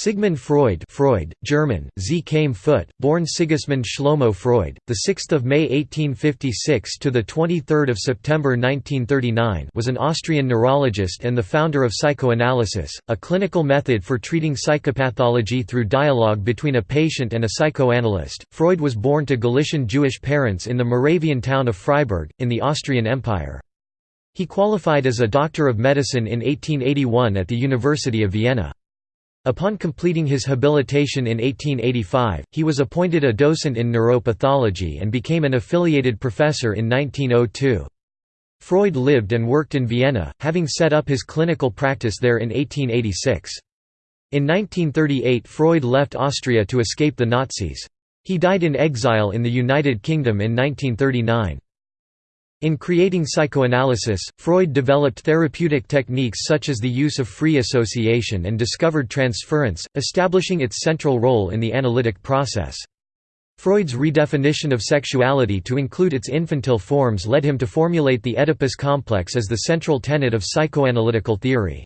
Sigmund Freud, Freud, German, Z. Came Foot, born Sigismund Shlomo Freud, the 6th of May 1856 to the 23rd of September 1939, was an Austrian neurologist and the founder of psychoanalysis, a clinical method for treating psychopathology through dialogue between a patient and a psychoanalyst. Freud was born to Galician Jewish parents in the Moravian town of Freiberg in the Austrian Empire. He qualified as a doctor of medicine in 1881 at the University of Vienna. Upon completing his habilitation in 1885, he was appointed a docent in neuropathology and became an affiliated professor in 1902. Freud lived and worked in Vienna, having set up his clinical practice there in 1886. In 1938 Freud left Austria to escape the Nazis. He died in exile in the United Kingdom in 1939. In creating psychoanalysis, Freud developed therapeutic techniques such as the use of free association and discovered transference, establishing its central role in the analytic process. Freud's redefinition of sexuality to include its infantile forms led him to formulate the Oedipus complex as the central tenet of psychoanalytical theory.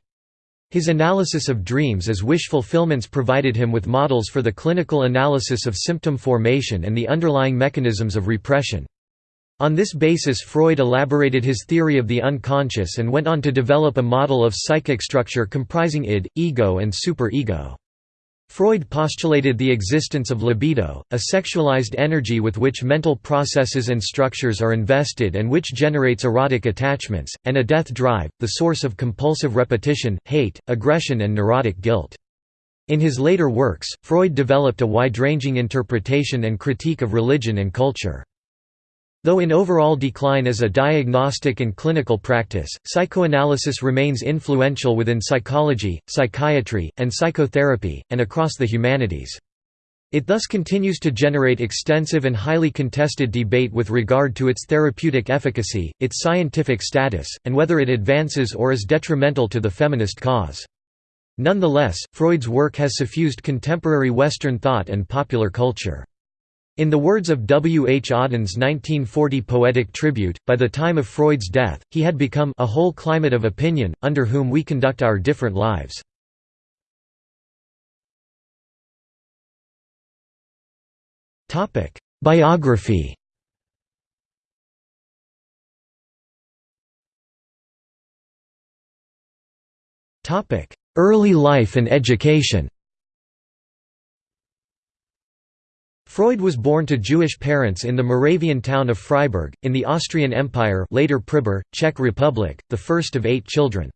His analysis of dreams as wish fulfillments provided him with models for the clinical analysis of symptom formation and the underlying mechanisms of repression. On this basis Freud elaborated his theory of the unconscious and went on to develop a model of psychic structure comprising id, ego and superego. Freud postulated the existence of libido, a sexualized energy with which mental processes and structures are invested and which generates erotic attachments, and a death drive, the source of compulsive repetition, hate, aggression and neurotic guilt. In his later works, Freud developed a wide-ranging interpretation and critique of religion and culture. Though in overall decline as a diagnostic and clinical practice, psychoanalysis remains influential within psychology, psychiatry, and psychotherapy, and across the humanities. It thus continues to generate extensive and highly contested debate with regard to its therapeutic efficacy, its scientific status, and whether it advances or is detrimental to the feminist cause. Nonetheless, Freud's work has suffused contemporary Western thought and popular culture. In the words of W. H. Auden's 1940 poetic tribute, by the time of Freud's death, he had become a whole climate of opinion, under whom we conduct our different lives. Biography Early life and education Freud was born to Jewish parents in the Moravian town of Freiberg, in the Austrian Empire later Pribor, Czech Republic, the first of eight children.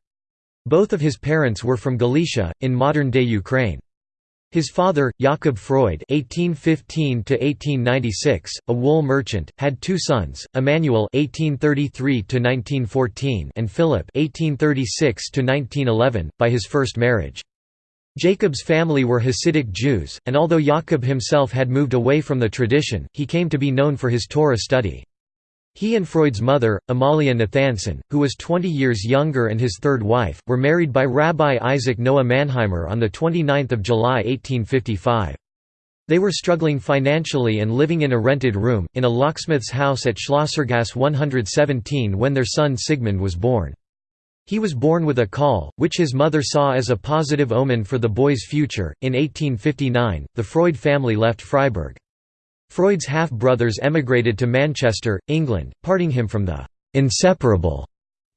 Both of his parents were from Galicia, in modern-day Ukraine. His father, Jakob Freud (1815–1896), a wool merchant, had two sons: Emmanuel (1833–1914) and Philip (1836–1911), by his first marriage. Jacob's family were Hasidic Jews, and although Jacob himself had moved away from the tradition, he came to be known for his Torah study. He and Freud's mother, Amalia Nathanson, who was 20 years younger and his third wife, were married by Rabbi Isaac Noah Mannheimer on 29 July 1855. They were struggling financially and living in a rented room, in a locksmith's house at Schlossergasse 117 when their son Sigmund was born. He was born with a caul, which his mother saw as a positive omen for the boy's future. In 1859, the Freud family left Freiberg. Freud's half brothers emigrated to Manchester, England, parting him from the inseparable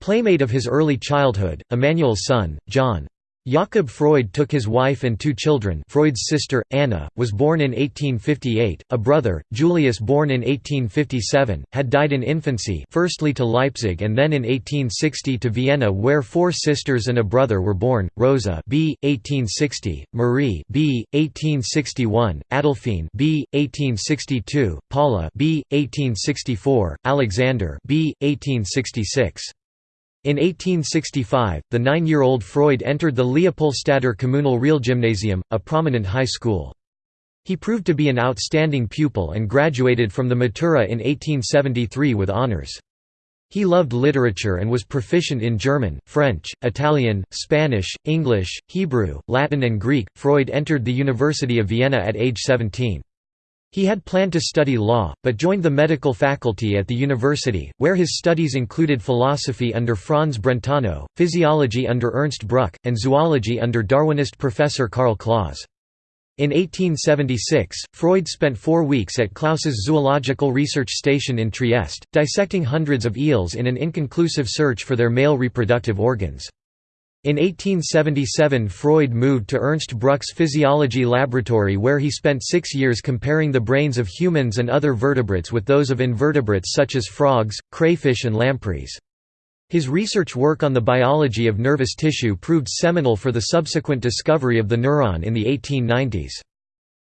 playmate of his early childhood, Emmanuel's son, John. Jakob Freud took his wife and two children Freud's sister, Anna, was born in 1858, a brother, Julius born in 1857, had died in infancy firstly to Leipzig and then in 1860 to Vienna where four sisters and a brother were born, Rosa b. 1860, Marie b. 1861, Adolphine b. 1862, Paula b. 1864, Alexander b. 1866. In 1865, the nine-year-old Freud entered the Leopoldstadter Kommunal Realgymnasium, a prominent high school. He proved to be an outstanding pupil and graduated from the Matura in 1873 with honors. He loved literature and was proficient in German, French, Italian, Spanish, English, Hebrew, Latin and Greek. Freud entered the University of Vienna at age 17. He had planned to study law, but joined the medical faculty at the university, where his studies included philosophy under Franz Brentano, physiology under Ernst Bruck, and zoology under Darwinist professor Karl Claus. In 1876, Freud spent four weeks at Claus's Zoological Research Station in Trieste, dissecting hundreds of eels in an inconclusive search for their male reproductive organs. In 1877 Freud moved to Ernst Bruck's physiology laboratory where he spent six years comparing the brains of humans and other vertebrates with those of invertebrates such as frogs, crayfish and lampreys. His research work on the biology of nervous tissue proved seminal for the subsequent discovery of the neuron in the 1890s.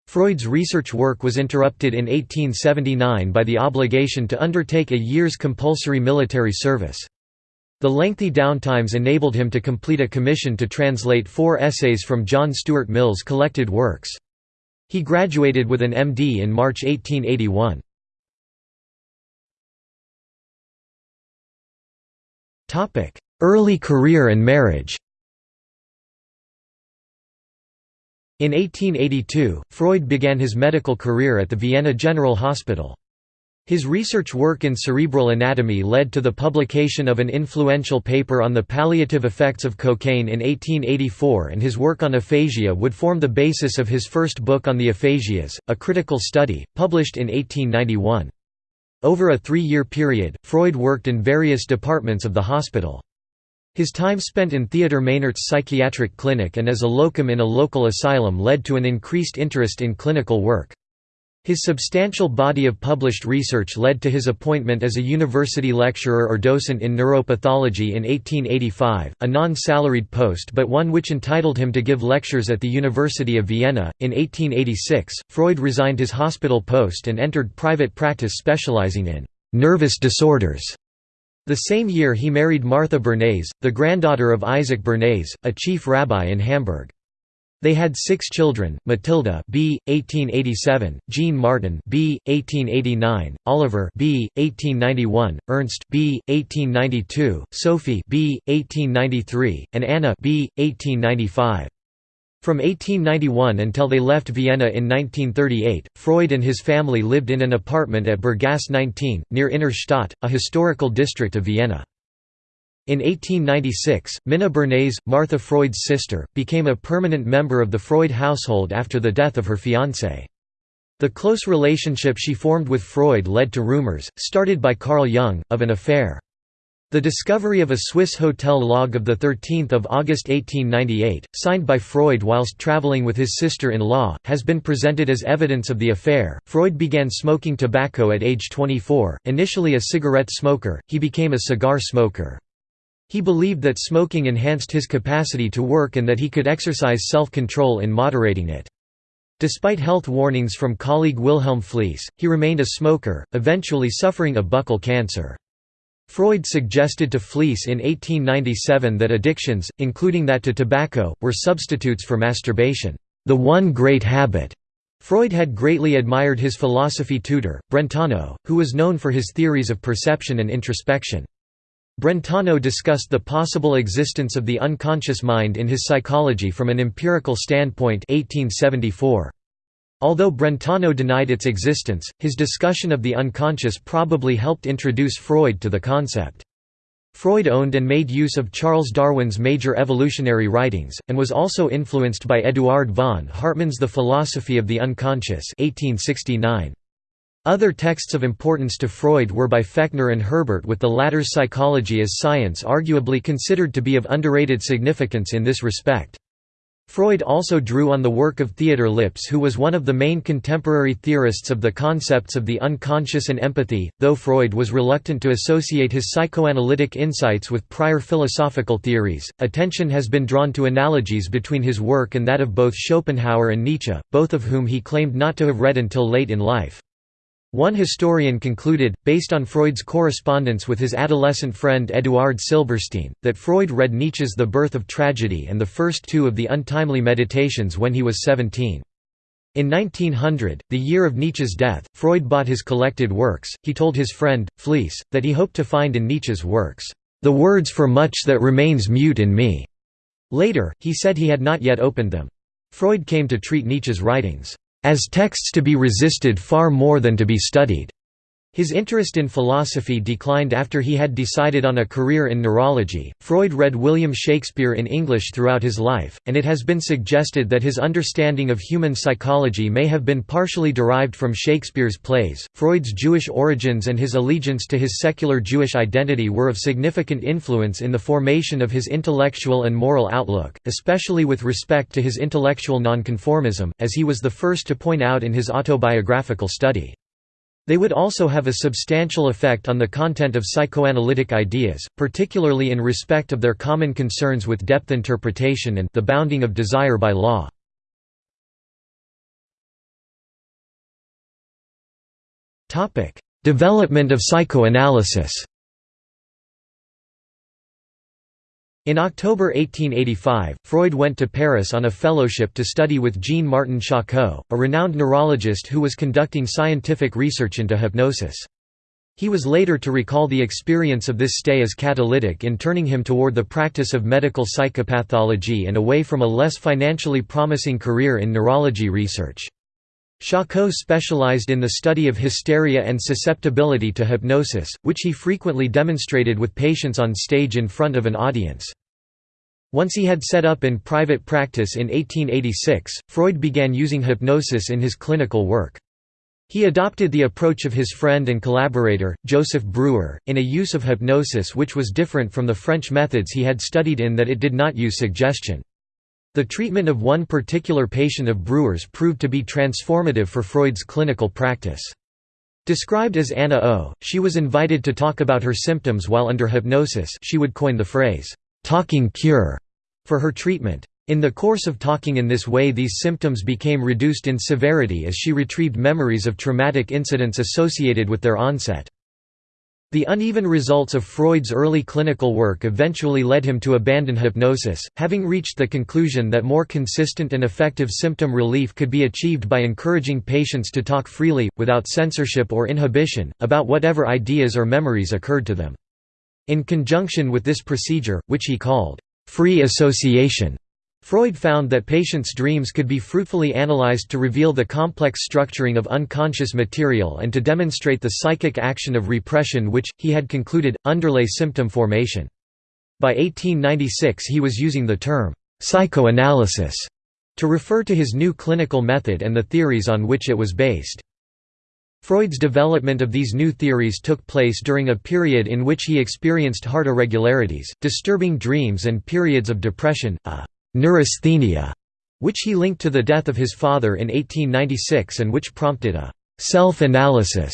Freud's research work was interrupted in 1879 by the obligation to undertake a year's compulsory military service. The lengthy downtimes enabled him to complete a commission to translate four essays from John Stuart Mill's collected works. He graduated with an MD in March 1881. Early career and marriage In 1882, Freud began his medical career at the Vienna General Hospital. His research work in cerebral anatomy led to the publication of an influential paper on the palliative effects of cocaine in 1884 and his work on aphasia would form the basis of his first book on the aphasias, A Critical Study, published in 1891. Over a three-year period, Freud worked in various departments of the hospital. His time spent in Theodor Meynert's psychiatric clinic and as a locum in a local asylum led to an increased interest in clinical work. His substantial body of published research led to his appointment as a university lecturer or docent in neuropathology in 1885, a non-salaried post but one which entitled him to give lectures at the University of Vienna. In 1886, Freud resigned his hospital post and entered private practice specializing in nervous disorders. The same year he married Martha Bernays, the granddaughter of Isaac Bernays, a chief rabbi in Hamburg. They had six children, Matilda b. 1887, Jean Martin b. 1889, Oliver b. 1891, Ernst b. 1892, Sophie b. 1893, and Anna b. 1895. From 1891 until they left Vienna in 1938, Freud and his family lived in an apartment at Berggasse 19, near Innerstadt, a historical district of Vienna. In 1896, Minna Bernays, Martha Freud's sister, became a permanent member of the Freud household after the death of her fiancé. The close relationship she formed with Freud led to rumors, started by Carl Jung, of an affair. The discovery of a Swiss hotel log of 13 August 1898, signed by Freud whilst traveling with his sister-in-law, has been presented as evidence of the affair. Freud began smoking tobacco at age 24, initially a cigarette smoker, he became a cigar smoker. He believed that smoking enhanced his capacity to work and that he could exercise self-control in moderating it. Despite health warnings from colleague Wilhelm Fliess, he remained a smoker, eventually suffering a buccal cancer. Freud suggested to Fliess in 1897 that addictions, including that to tobacco, were substitutes for masturbation, the one great habit. Freud had greatly admired his philosophy tutor, Brentano, who was known for his theories of perception and introspection. Brentano discussed the possible existence of the unconscious mind in his Psychology from an empirical standpoint 1874. Although Brentano denied its existence, his discussion of the unconscious probably helped introduce Freud to the concept. Freud owned and made use of Charles Darwin's major evolutionary writings, and was also influenced by Eduard von Hartmann's The Philosophy of the Unconscious 1869. Other texts of importance to Freud were by Fechner and Herbart with the latter's Psychology as Science arguably considered to be of underrated significance in this respect. Freud also drew on the work of Theodor Lipps who was one of the main contemporary theorists of the concepts of the unconscious and empathy, though Freud was reluctant to associate his psychoanalytic insights with prior philosophical theories. Attention has been drawn to analogies between his work and that of both Schopenhauer and Nietzsche, both of whom he claimed not to have read until late in life. One historian concluded, based on Freud's correspondence with his adolescent friend Eduard Silberstein, that Freud read Nietzsche's The Birth of Tragedy and the first two of the Untimely Meditations when he was 17. In 1900, the year of Nietzsche's death, Freud bought his collected works. He told his friend, Fliess, that he hoped to find in Nietzsche's works, the words for much that remains mute in me. Later, he said he had not yet opened them. Freud came to treat Nietzsche's writings as texts to be resisted far more than to be studied. His interest in philosophy declined after he had decided on a career in neurology. Freud read William Shakespeare in English throughout his life, and it has been suggested that his understanding of human psychology may have been partially derived from Shakespeare's plays. Freud's Jewish origins and his allegiance to his secular Jewish identity were of significant influence in the formation of his intellectual and moral outlook, especially with respect to his intellectual nonconformism, as he was the first to point out in his autobiographical study. They would also have a substantial effect on the content of psychoanalytic ideas, particularly in respect of their common concerns with depth interpretation and the bounding of desire by law. Development of psychoanalysis In October 1885, Freud went to Paris on a fellowship to study with Jean-Martin Charcot, a renowned neurologist who was conducting scientific research into hypnosis. He was later to recall the experience of this stay as catalytic in turning him toward the practice of medical psychopathology and away from a less financially promising career in neurology research. Charcot specialized in the study of hysteria and susceptibility to hypnosis, which he frequently demonstrated with patients on stage in front of an audience. Once he had set up in private practice in 1886, Freud began using hypnosis in his clinical work. He adopted the approach of his friend and collaborator, Joseph Breuer, in a use of hypnosis which was different from the French methods he had studied in that it did not use suggestion. The treatment of one particular patient of Breuer's proved to be transformative for Freud's clinical practice. Described as Anna O, she was invited to talk about her symptoms while under hypnosis she would coin the phrase, "'talking cure' for her treatment. In the course of talking in this way these symptoms became reduced in severity as she retrieved memories of traumatic incidents associated with their onset. The uneven results of Freud's early clinical work eventually led him to abandon hypnosis, having reached the conclusion that more consistent and effective symptom relief could be achieved by encouraging patients to talk freely, without censorship or inhibition, about whatever ideas or memories occurred to them. In conjunction with this procedure, which he called, "...free association", Freud found that patients' dreams could be fruitfully analyzed to reveal the complex structuring of unconscious material and to demonstrate the psychic action of repression which, he had concluded, underlay symptom formation. By 1896 he was using the term, "'psychoanalysis' to refer to his new clinical method and the theories on which it was based. Freud's development of these new theories took place during a period in which he experienced heart irregularities, disturbing dreams and periods of depression, a neurasthenia, which he linked to the death of his father in 1896 and which prompted a self-analysis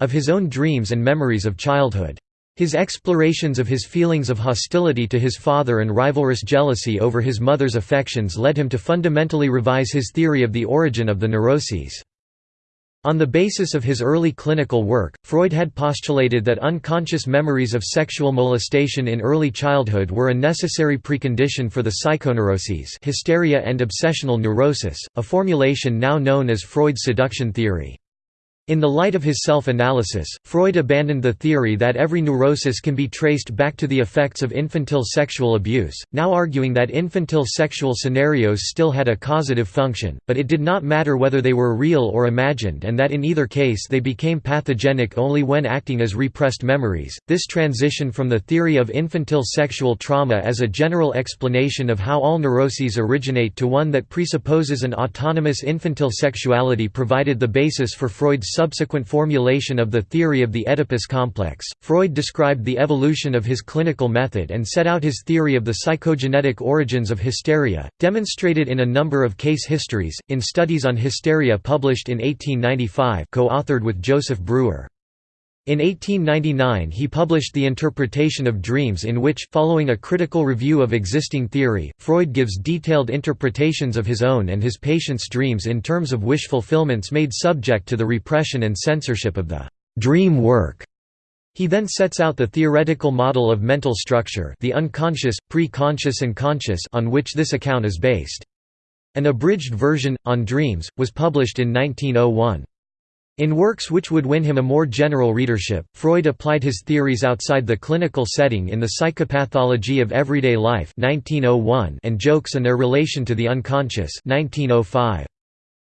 of his own dreams and memories of childhood. His explorations of his feelings of hostility to his father and rivalrous jealousy over his mother's affections led him to fundamentally revise his theory of the origin of the neuroses. On the basis of his early clinical work, Freud had postulated that unconscious memories of sexual molestation in early childhood were a necessary precondition for the psychoneuroses hysteria and obsessional neurosis, a formulation now known as Freud's seduction theory. In the light of his self-analysis, Freud abandoned the theory that every neurosis can be traced back to the effects of infantile sexual abuse, now arguing that infantile sexual scenarios still had a causative function, but it did not matter whether they were real or imagined and that in either case they became pathogenic only when acting as repressed memories. This transition from the theory of infantile sexual trauma as a general explanation of how all neuroses originate to one that presupposes an autonomous infantile sexuality provided the basis for Freud's subsequent formulation of the theory of the Oedipus complex, Freud described the evolution of his clinical method and set out his theory of the psychogenetic origins of hysteria, demonstrated in a number of case histories, in Studies on Hysteria published in 1895 co-authored with Joseph Breuer. In 1899 he published The Interpretation of Dreams in which, following a critical review of existing theory, Freud gives detailed interpretations of his own and his patients' dreams in terms of wish fulfillments made subject to the repression and censorship of the «dream work». He then sets out the theoretical model of mental structure the unconscious, pre-conscious and conscious on which this account is based. An abridged version, on dreams, was published in 1901. In works which would win him a more general readership, Freud applied his theories outside the clinical setting in The Psychopathology of Everyday Life 1901 and Jokes and Their Relation to the Unconscious 1905.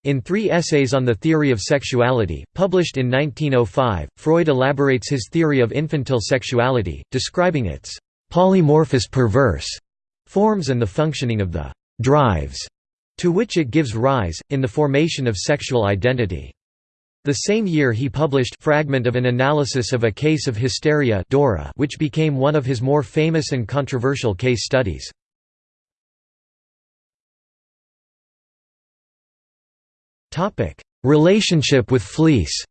In three essays on the theory of sexuality, published in 1905, Freud elaborates his theory of infantile sexuality, describing its polymorphous perverse forms and the functioning of the drives to which it gives rise, in the formation of sexual identity. The same year he published fragment of an analysis of a case of hysteria Dora which became one of his more famous and controversial case studies. Relationship with Fliess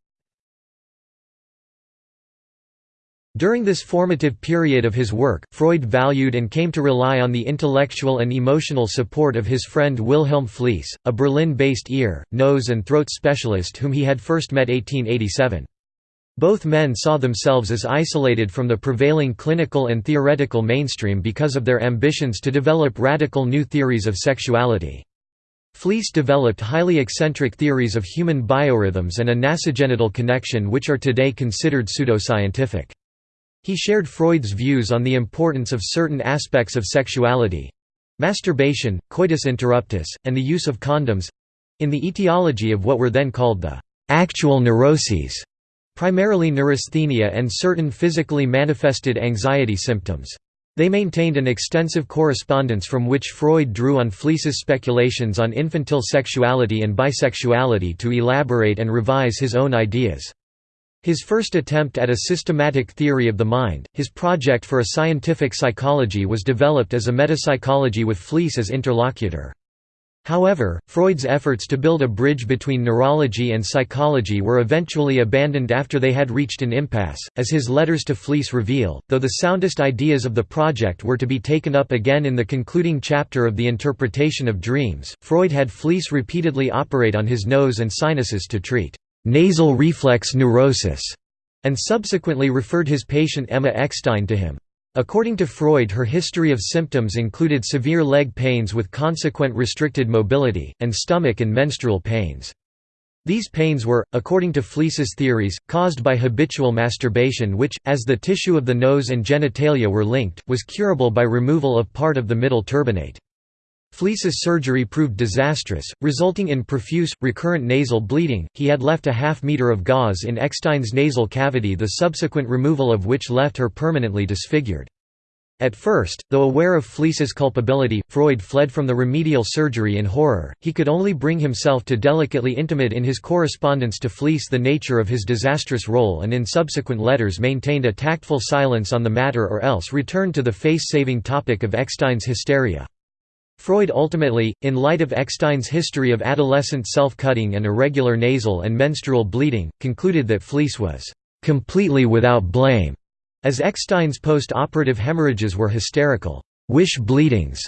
During this formative period of his work, Freud valued and came to rely on the intellectual and emotional support of his friend Wilhelm Fliess, a Berlin-based ear, nose and throat specialist whom he had first met 1887. Both men saw themselves as isolated from the prevailing clinical and theoretical mainstream because of their ambitions to develop radical new theories of sexuality. Fliess developed highly eccentric theories of human biorhythms and a nasogenital connection which are today considered pseudoscientific. He shared Freud's views on the importance of certain aspects of sexuality—masturbation, coitus interruptus, and the use of condoms—in the etiology of what were then called the «actual neuroses», primarily neurasthenia and certain physically manifested anxiety symptoms. They maintained an extensive correspondence from which Freud drew on Fliess's speculations on infantile sexuality and bisexuality to elaborate and revise his own ideas. His first attempt at a systematic theory of the mind, his project for a scientific psychology was developed as a metapsychology with Fliess as interlocutor. However, Freud's efforts to build a bridge between neurology and psychology were eventually abandoned after they had reached an impasse, as his letters to Fliess reveal, though the soundest ideas of the project were to be taken up again in the concluding chapter of the interpretation of dreams, Freud had Fliess repeatedly operate on his nose and sinuses to treat «nasal reflex neurosis» and subsequently referred his patient Emma Eckstein to him. According to Freud her history of symptoms included severe leg pains with consequent restricted mobility, and stomach and menstrual pains. These pains were, according to Fliess's theories, caused by habitual masturbation which, as the tissue of the nose and genitalia were linked, was curable by removal of part of the middle turbinate. Fliess's surgery proved disastrous, resulting in profuse, recurrent nasal bleeding. He had left a half meter of gauze in Eckstein's nasal cavity, the subsequent removal of which left her permanently disfigured. At first, though aware of Fliess's culpability, Freud fled from the remedial surgery in horror. He could only bring himself to delicately intimate in his correspondence to Fliess the nature of his disastrous role and in subsequent letters maintained a tactful silence on the matter or else returned to the face-saving topic of Eckstein's hysteria. Freud ultimately, in light of Eckstein's history of adolescent self-cutting and irregular nasal and menstrual bleeding, concluded that Fliess was "...completely without blame", as Eckstein's post-operative hemorrhages were hysterical wish bleedings,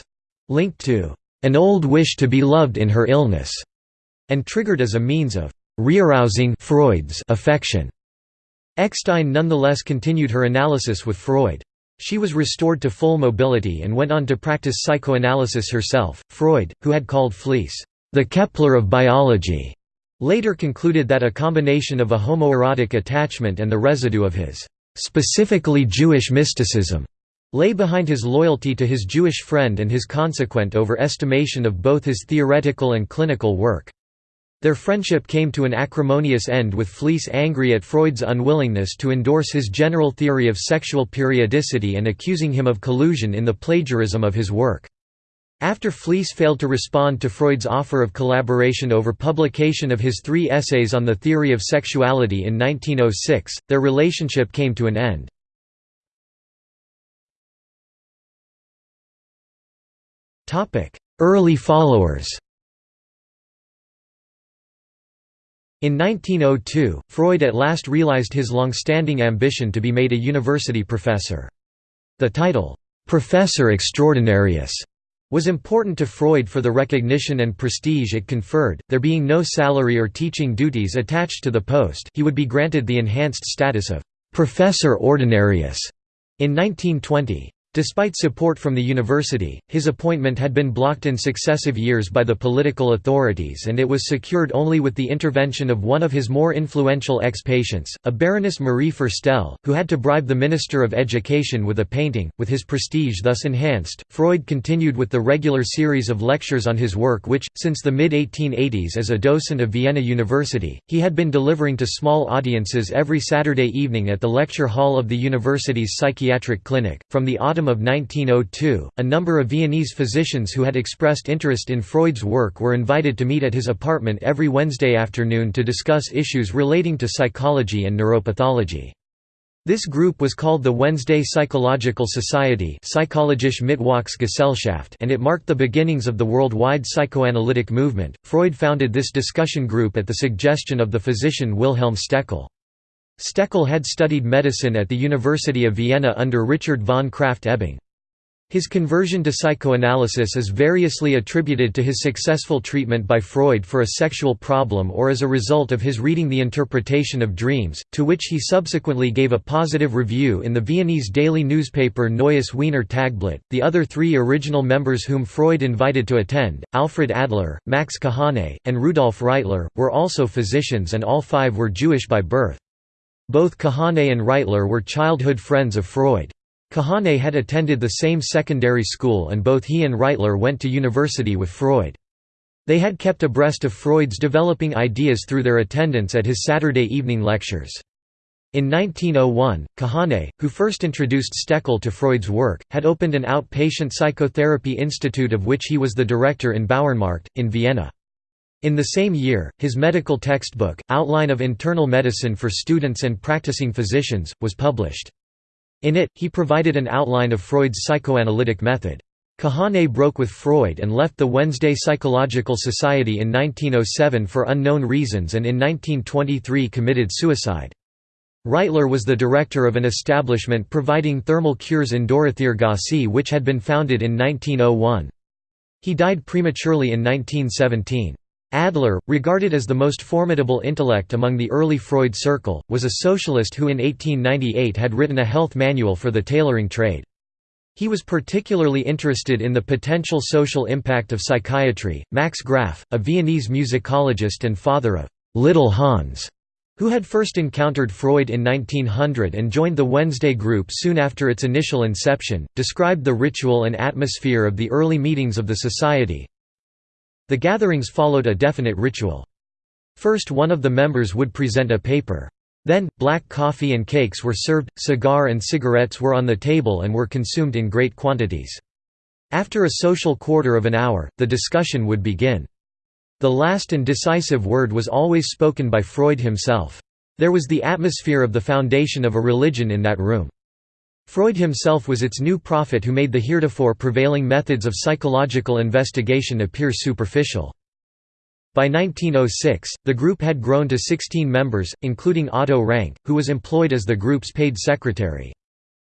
linked to an old wish to be loved in her illness, and triggered as a means of rearousing Freud's affection. Eckstein nonetheless continued her analysis with Freud. She was restored to full mobility and went on to practice psychoanalysis herself. Freud, who had called Fliess, the Kepler of biology, later concluded that a combination of a homoerotic attachment and the residue of his specifically Jewish mysticism lay behind his loyalty to his Jewish friend and his consequent overestimation of both his theoretical and clinical work. Their friendship came to an acrimonious end with Fliess angry at Freud's unwillingness to endorse his general theory of sexual periodicity and accusing him of collusion in the plagiarism of his work. After Fliess failed to respond to Freud's offer of collaboration over publication of his three essays on the theory of sexuality in 1906, their relationship came to an end. Early followers In 1902, Freud at last realized his long-standing ambition to be made a university professor. The title, "'Professor Extraordinarius' was important to Freud for the recognition and prestige it conferred, there being no salary or teaching duties attached to the post he would be granted the enhanced status of "'Professor Ordinarius' in 1920. Despite support from the university, his appointment had been blocked in successive years by the political authorities and it was secured only with the intervention of one of his more influential ex-patients, a Baroness Marie Ferstel, who had to bribe the Minister of Education with a painting. With his prestige thus enhanced, Freud continued with the regular series of lectures on his work which, since the mid-1880s as a docent of Vienna University, he had been delivering to small audiences every Saturday evening at the lecture hall of the university's psychiatric clinic. From the autumn of 1902, a number of Viennese physicians who had expressed interest in Freud's work were invited to meet at his apartment every Wednesday afternoon to discuss issues relating to psychology and neuropathology. This group was called the Wednesday Psychological Society and it marked the beginnings of the worldwide psychoanalytic movement. Freud founded this discussion group at the suggestion of the physician Wilhelm Stekel. Stekel had studied medicine at the University of Vienna under Richard von Krafft-Ebing. His conversion to psychoanalysis is variously attributed to his successful treatment by Freud for a sexual problem or as a result of his reading The Interpretation of Dreams, to which he subsequently gave a positive review in the Viennese daily newspaper Neues Wiener Tagblatt. The other three original members whom Freud invited to attend, Alfred Adler, Max Kahane, and Rudolf Reitler, were also physicians and all five were Jewish by birth. Both Kahane and Reitler were childhood friends of Freud. Kahane had attended the same secondary school and both he and Reitler went to university with Freud. They had kept abreast of Freud's developing ideas through their attendance at his Saturday evening lectures. In 1901, Kahane, who first introduced Stekel to Freud's work, had opened an outpatient psychotherapy institute of which he was the director in Bauernmarkt, in Vienna. In the same year, his medical textbook, Outline of Internal Medicine for Students and Practicing Physicians, was published. In it, he provided an outline of Freud's psychoanalytic method. Kahane broke with Freud and left the Wednesday Psychological Society in 1907 for unknown reasons and in 1923 committed suicide. Reitler was the director of an establishment providing thermal cures in Dorotheergasse which had been founded in 1901. He died prematurely in 1917. Adler, regarded as the most formidable intellect among the early Freud circle, was a socialist who in 1898 had written a health manual for the tailoring trade. He was particularly interested in the potential social impact of psychiatry. Max Graf, a Viennese musicologist and father of Little Hans, who had first encountered Freud in 1900 and joined the Wednesday group soon after its initial inception, described the ritual and atmosphere of the early meetings of the society, the gatherings followed a definite ritual. First one of the members would present a paper. Then, black coffee and cakes were served, cigar and cigarettes were on the table and were consumed in great quantities. After a social quarter of an hour, the discussion would begin. The last and decisive word was always spoken by Freud himself. There was the atmosphere of the foundation of a religion in that room. Freud himself was its new prophet who made the heretofore prevailing methods of psychological investigation appear superficial. By 1906, the group had grown to 16 members, including Otto Rank, who was employed as the group's paid secretary.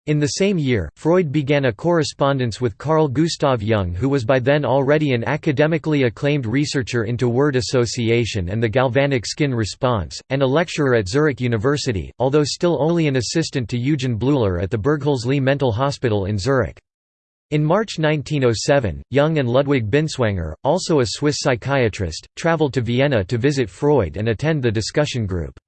In the same year, Freud began a correspondence with Carl Gustav Jung who was by then already an academically acclaimed researcher into word association and the galvanic skin response, and a lecturer at Zurich University, although still only an assistant to Eugen Bleuler at the Burghölzli Mental Hospital in Zurich. In March 1907, Jung and Ludwig Binswanger, also a Swiss psychiatrist, traveled to Vienna to visit Freud and attend the discussion group.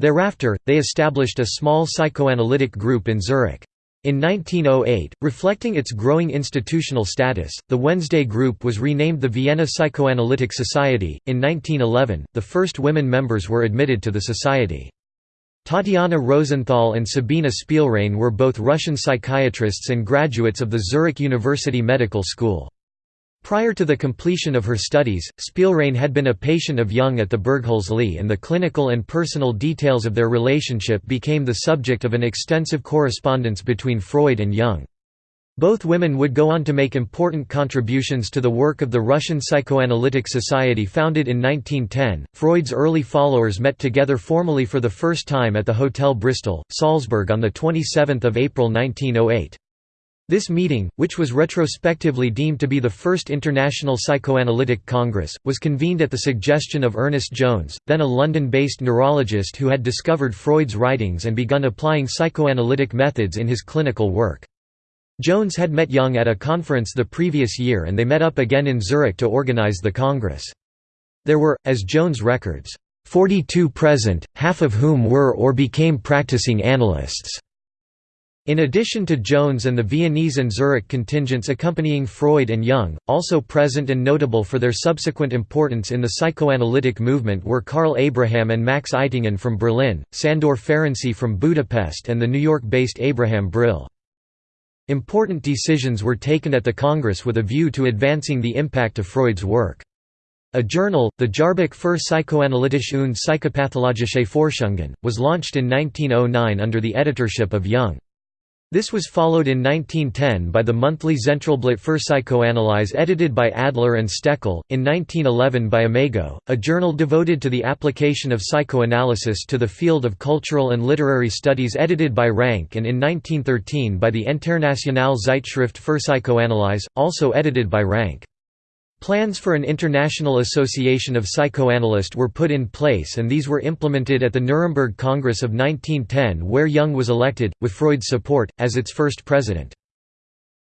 Thereafter, they established a small psychoanalytic group in Zurich. In 1908, reflecting its growing institutional status, the Wednesday Group was renamed the Vienna Psychoanalytic Society. In 1911, the first women members were admitted to the society. Tatiana Rosenthal and Sabina Spielrein were both Russian psychiatrists and graduates of the Zurich University Medical School. Prior to the completion of her studies, Spielrein had been a patient of Jung at the Burghölzli and the clinical and personal details of their relationship became the subject of an extensive correspondence between Freud and Jung. Both women would go on to make important contributions to the work of the Russian Psychoanalytic Society founded in 1910. Freud's early followers met together formally for the first time at the Hotel Bristol, Salzburg on 27 April 1908. This meeting, which was retrospectively deemed to be the first International Psychoanalytic Congress, was convened at the suggestion of Ernest Jones, then a London-based neurologist who had discovered Freud's writings and begun applying psychoanalytic methods in his clinical work. Jones had met Jung at a conference the previous year and they met up again in Zurich to organize the Congress. There were, as Jones records, 42 present, half of whom were or became practicing analysts. In addition to Jones and the Viennese and Zurich contingents accompanying Freud and Jung, also present and notable for their subsequent importance in the psychoanalytic movement were Karl Abraham and Max Eitingon from Berlin, Sandor Ferenczi from Budapest and the New York-based Abraham Brill. Important decisions were taken at the Congress with a view to advancing the impact of Freud's work. A journal, the Jahrbuch für Psychoanalytische und Psychopathologische Forschungen, was launched in 1909 under the editorship of Jung. This was followed in 1910 by the monthly Zentralblatt für Psychoanalyse edited by Adler and Stekel, in 1911 by Imago, a journal devoted to the application of psychoanalysis to the field of cultural and literary studies edited by Rank and in 1913 by the Internationale Zeitschrift für Psychoanalyse, also edited by Rank. Plans for an international association of psychoanalysts were put in place and these were implemented at the Nuremberg Congress of 1910 where Jung was elected, with Freud's support, as its first president.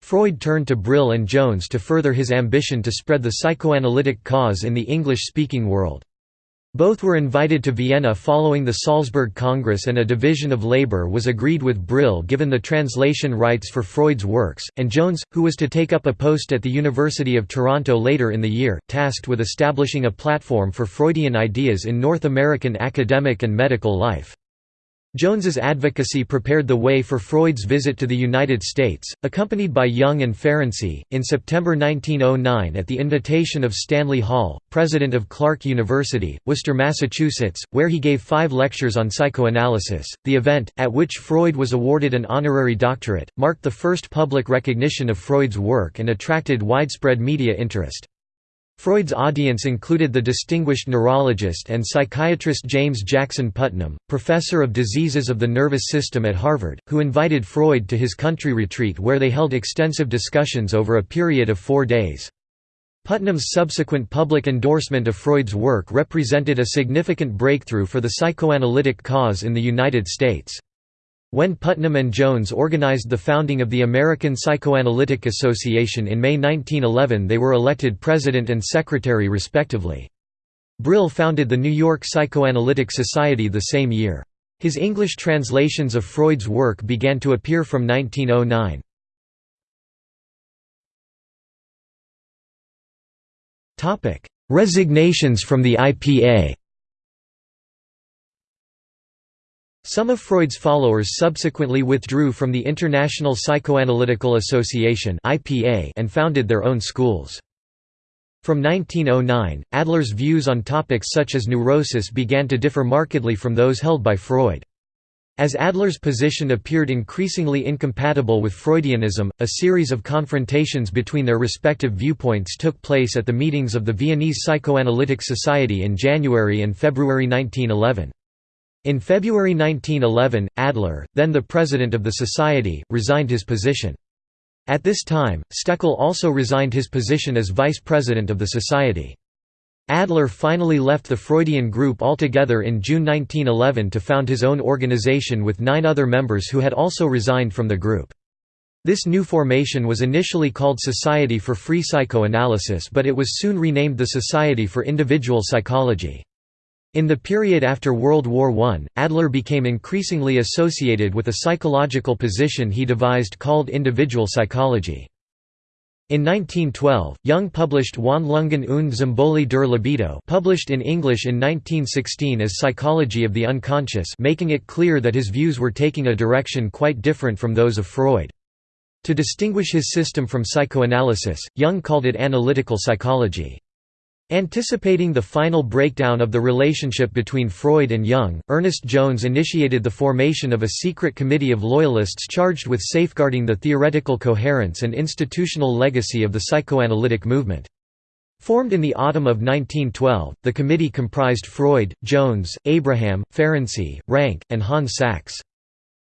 Freud turned to Brill and Jones to further his ambition to spread the psychoanalytic cause in the English-speaking world. Both were invited to Vienna following the Salzburg Congress and a division of labor was agreed with Brill given the translation rights for Freud's works, and Jones, who was to take up a post at the University of Toronto later in the year, tasked with establishing a platform for Freudian ideas in North American academic and medical life. Jones's advocacy prepared the way for Freud's visit to the United States, accompanied by Jung and Ferenczi, in September 1909 at the invitation of Stanley Hall, president of Clark University, Worcester, Massachusetts, where he gave five lectures on psychoanalysis. The event, at which Freud was awarded an honorary doctorate, marked the first public recognition of Freud's work and attracted widespread media interest. Freud's audience included the distinguished neurologist and psychiatrist James Jackson Putnam, professor of diseases of the nervous system at Harvard, who invited Freud to his country retreat where they held extensive discussions over a period of four days. Putnam's subsequent public endorsement of Freud's work represented a significant breakthrough for the psychoanalytic cause in the United States. When Putnam and Jones organized the founding of the American Psychoanalytic Association in May 1911 they were elected president and secretary respectively. Brill founded the New York Psychoanalytic Society the same year. His English translations of Freud's work began to appear from 1909. Resignations from the IPA Some of Freud's followers subsequently withdrew from the International Psychoanalytical Association and founded their own schools. From 1909, Adler's views on topics such as neurosis began to differ markedly from those held by Freud. As Adler's position appeared increasingly incompatible with Freudianism, a series of confrontations between their respective viewpoints took place at the meetings of the Viennese Psychoanalytic Society in January and February 1911. In February 1911, Adler, then the president of the society, resigned his position. At this time, Stekel also resigned his position as vice president of the society. Adler finally left the Freudian group altogether in June 1911 to found his own organization with nine other members who had also resigned from the group. This new formation was initially called Society for Free Psychoanalysis but it was soon renamed the Society for Individual Psychology. In the period after World War I, Adler became increasingly associated with a psychological position he devised called individual psychology. In 1912, Jung published Wandlungen und Symbole der Libido published in English in 1916 as Psychology of the Unconscious making it clear that his views were taking a direction quite different from those of Freud. To distinguish his system from psychoanalysis, Jung called it analytical psychology. Anticipating the final breakdown of the relationship between Freud and Jung, Ernest Jones initiated the formation of a secret committee of loyalists charged with safeguarding the theoretical coherence and institutional legacy of the psychoanalytic movement. Formed in the autumn of 1912, the committee comprised Freud, Jones, Abraham, Ferenczi, Rank, and Hans Sachs.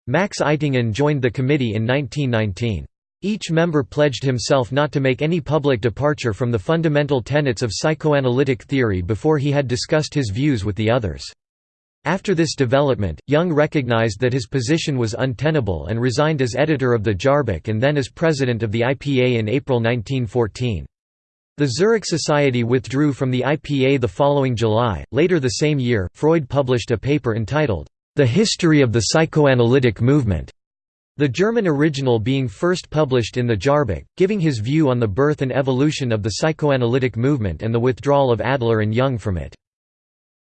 Max Eitingon joined the committee in 1919. Each member pledged himself not to make any public departure from the fundamental tenets of psychoanalytic theory before he had discussed his views with the others. After this development, Jung recognized that his position was untenable and resigned as editor of the Jahrbuch and then as president of the IPA in April 1914. The Zurich Society withdrew from the IPA the following July. Later the same year, Freud published a paper entitled, The History of the Psychoanalytic Movement, the German original being first published in the Jahrbuch, giving his view on the birth and evolution of the psychoanalytic movement and the withdrawal of Adler and Jung from it.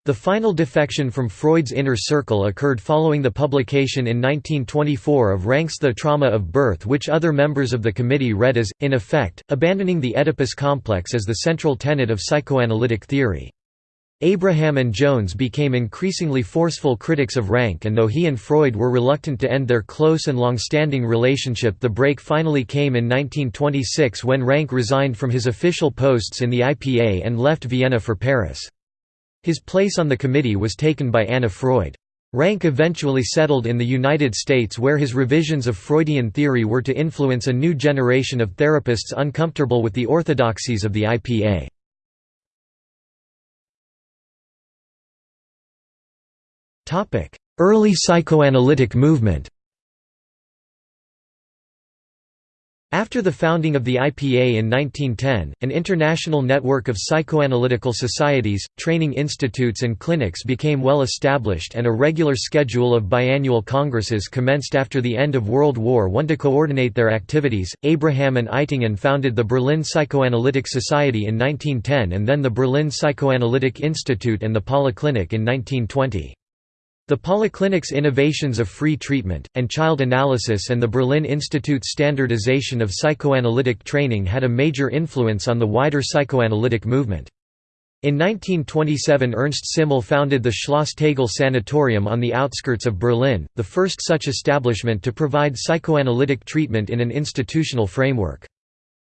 The final defection from Freud's inner circle occurred following the publication in 1924 of Ranks The Trauma of Birth which other members of the committee read as, in effect, abandoning the Oedipus complex as the central tenet of psychoanalytic theory. Abraham and Jones became increasingly forceful critics of Rank and though he and Freud were reluctant to end their close and long-standing relationship the break finally came in 1926 when Rank resigned from his official posts in the IPA and left Vienna for Paris. His place on the committee was taken by Anna Freud. Rank eventually settled in the United States where his revisions of Freudian theory were to influence a new generation of therapists uncomfortable with the orthodoxies of the IPA. Early psychoanalytic movement After the founding of the IPA in 1910, an international network of psychoanalytical societies, training institutes and clinics became well established and a regular schedule of biannual congresses commenced after the end of World War I to coordinate their activities. Abraham and Eitingon founded the Berlin Psychoanalytic Society in 1910 and then the Berlin Psychoanalytic Institute and the Polyclinic in 1920. The Polyclinic's innovations of free treatment, and child analysis and the Berlin Institute's standardization of psychoanalytic training had a major influence on the wider psychoanalytic movement. In 1927 Ernst Simmel founded the Schloss Tegel Sanatorium on the outskirts of Berlin, the first such establishment to provide psychoanalytic treatment in an institutional framework.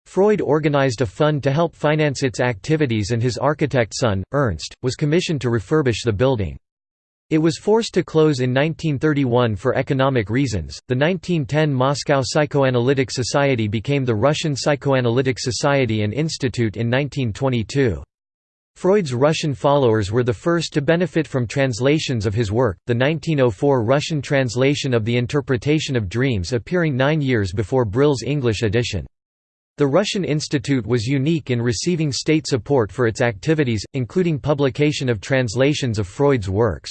Freud organized a fund to help finance its activities and his architect son, Ernst, was commissioned to refurbish the building. It was forced to close in 1931 for economic reasons. The 1910 Moscow Psychoanalytic Society became the Russian Psychoanalytic Society and Institute in 1922. Freud's Russian followers were the first to benefit from translations of his work, the 1904 Russian translation of The Interpretation of Dreams appearing nine years before Brill's English edition. The Russian Institute was unique in receiving state support for its activities, including publication of translations of Freud's works.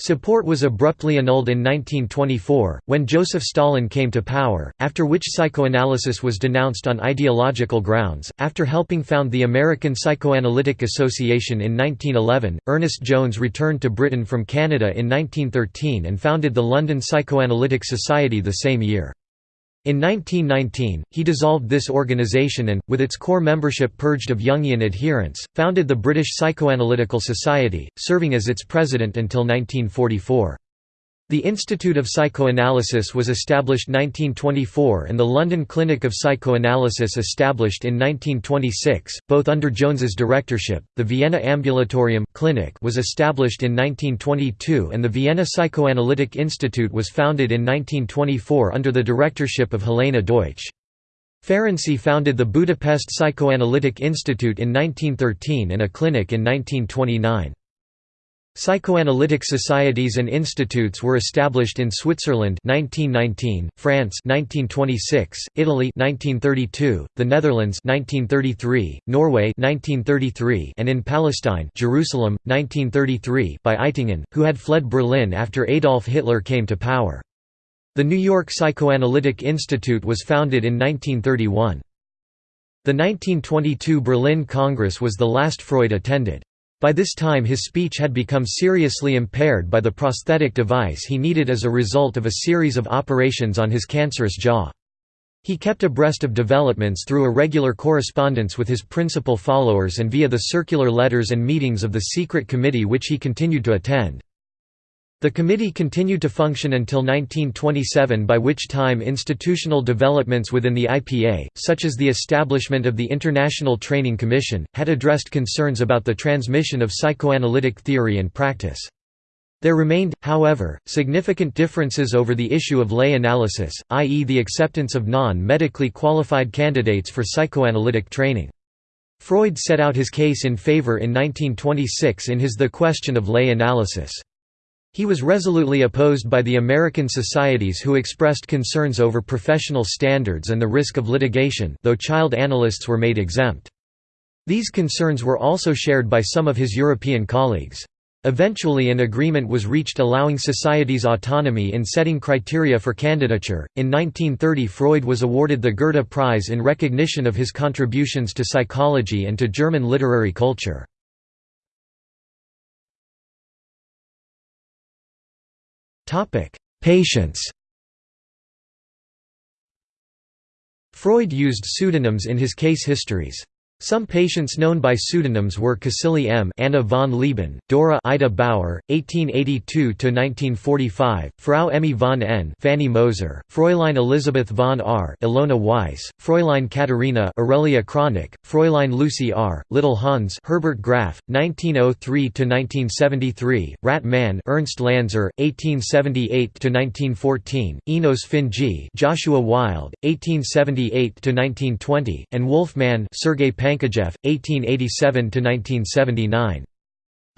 Support was abruptly annulled in 1924, when Joseph Stalin came to power, after which psychoanalysis was denounced on ideological grounds. After helping found the American Psychoanalytic Association in 1911, Ernest Jones returned to Britain from Canada in 1913 and founded the London Psychoanalytic Society the same year. In 1919, he dissolved this organization and, with its core membership purged of Jungian adherents, founded the British Psychoanalytical Society, serving as its president until 1944. The Institute of Psychoanalysis was established 1924 and the London Clinic of Psychoanalysis established in 1926, both under Jones's directorship. The Vienna Ambulatorium Clinic was established in 1922 and the Vienna Psychoanalytic Institute was founded in 1924 under the directorship of Helena Deutsch. Ferenczi founded the Budapest Psychoanalytic Institute in 1913 and a clinic in 1929. Psychoanalytic societies and institutes were established in Switzerland 1919, France 1926, Italy 1932, the Netherlands 1933, Norway 1933, and in Palestine, Jerusalem 1933 by Eitingon, who had fled Berlin after Adolf Hitler came to power. The New York Psychoanalytic Institute was founded in 1931. The 1922 Berlin Congress was the last Freud attended. By this time his speech had become seriously impaired by the prosthetic device he needed as a result of a series of operations on his cancerous jaw. He kept abreast of developments through a regular correspondence with his principal followers and via the circular letters and meetings of the secret committee which he continued to attend. The committee continued to function until 1927 by which time institutional developments within the IPA, such as the establishment of the International Training Commission, had addressed concerns about the transmission of psychoanalytic theory and practice. There remained, however, significant differences over the issue of lay analysis, i.e. the acceptance of non-medically qualified candidates for psychoanalytic training. Freud set out his case in favor in 1926 in his The Question of Lay Analysis. He was resolutely opposed by the American societies who expressed concerns over professional standards and the risk of litigation though child analysts were made exempt. These concerns were also shared by some of his European colleagues. Eventually an agreement was reached allowing societies autonomy in setting criteria for candidature. In 1930 Freud was awarded the Goethe Prize in recognition of his contributions to psychology and to German literary culture. Patients Freud used pseudonyms in his case histories. Some patients known by pseudonyms were Cäcilie M. Anna von Lieben, Dora Ida Bauer, 1882–1945, Frau Emmy von N. Fanny Moser, Fräulein Elisabeth von R. Ilona Weiss, Fräulein Katharina Aurelia Kronich, Fräulein Lucy R. Little Hans Herbert Graf, 1903–1973, Rat Man Ernst Lanzer, 1878–1914, Enos Finji Joshua Wilde, 1878–1920, and Wolfman Sergei Pankejeff, 1887–1979.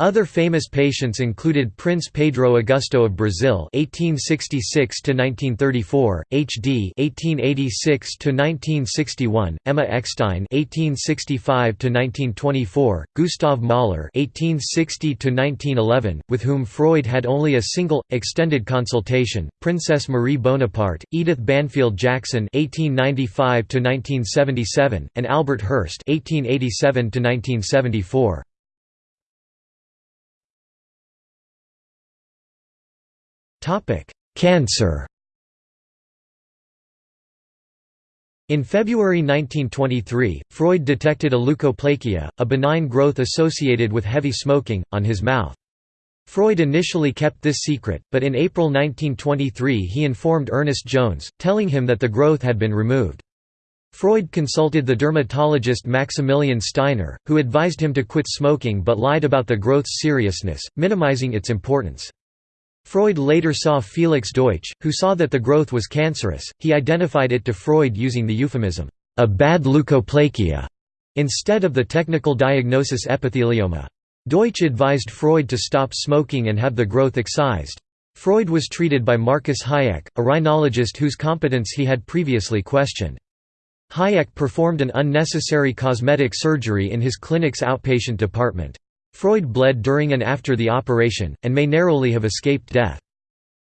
Other famous patients included Prince Pedro Augusto of Brazil (1866–1934), H.D. (1886–1961), Emma Eckstein (1865–1924), Gustav Mahler (1860–1911), with whom Freud had only a single extended consultation, Princess Marie Bonaparte, Edith Banfield Jackson (1895–1977), and Albert Hirst (1887–1974). Cancer In February 1923, Freud detected a leukoplakia, a benign growth associated with heavy smoking, on his mouth. Freud initially kept this secret, but in April 1923 he informed Ernest Jones, telling him that the growth had been removed. Freud consulted the dermatologist Maximilian Steiner, who advised him to quit smoking but lied about the growth's seriousness, minimizing its importance. Freud later saw Felix Deutsch, who saw that the growth was cancerous. He identified it to Freud using the euphemism, a bad leukoplakia, instead of the technical diagnosis epithelioma. Deutsch advised Freud to stop smoking and have the growth excised. Freud was treated by Marcus Hajek, a rhinologist whose competence he had previously questioned. Hajek performed an unnecessary cosmetic surgery in his clinic's outpatient department. Freud bled during and after the operation, and may narrowly have escaped death.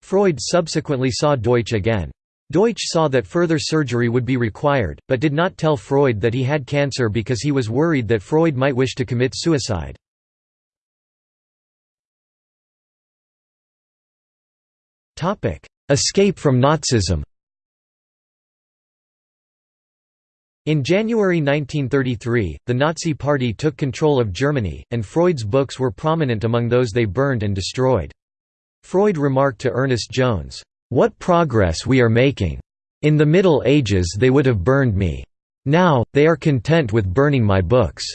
Freud subsequently saw Deutsch again. Deutsch saw that further surgery would be required, but did not tell Freud that he had cancer because he was worried that Freud might wish to commit suicide. Escape from Nazism In January 1933, the Nazi Party took control of Germany, and Freud's books were prominent among those they burned and destroyed. Freud remarked to Ernest Jones, "'What progress we are making! In the Middle Ages they would have burned me. Now, they are content with burning my books.'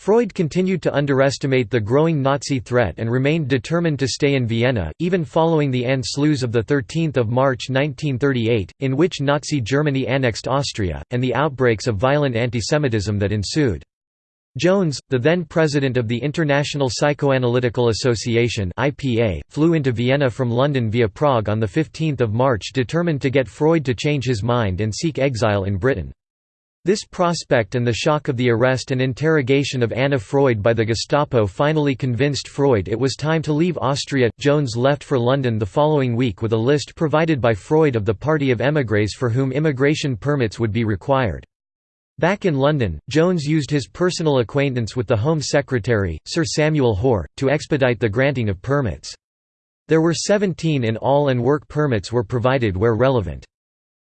Freud continued to underestimate the growing Nazi threat and remained determined to stay in Vienna, even following the Anschluss of 13 March 1938, in which Nazi Germany annexed Austria, and the outbreaks of violent antisemitism that ensued. Jones, the then president of the International Psychoanalytical Association flew into Vienna from London via Prague on 15 March determined to get Freud to change his mind and seek exile in Britain. This prospect and the shock of the arrest and interrogation of Anna Freud by the Gestapo finally convinced Freud it was time to leave Austria. Jones left for London the following week with a list provided by Freud of the party of émigrés for whom immigration permits would be required. Back in London, Jones used his personal acquaintance with the Home Secretary, Sir Samuel Hoare, to expedite the granting of permits. There were 17 in all and work permits were provided where relevant.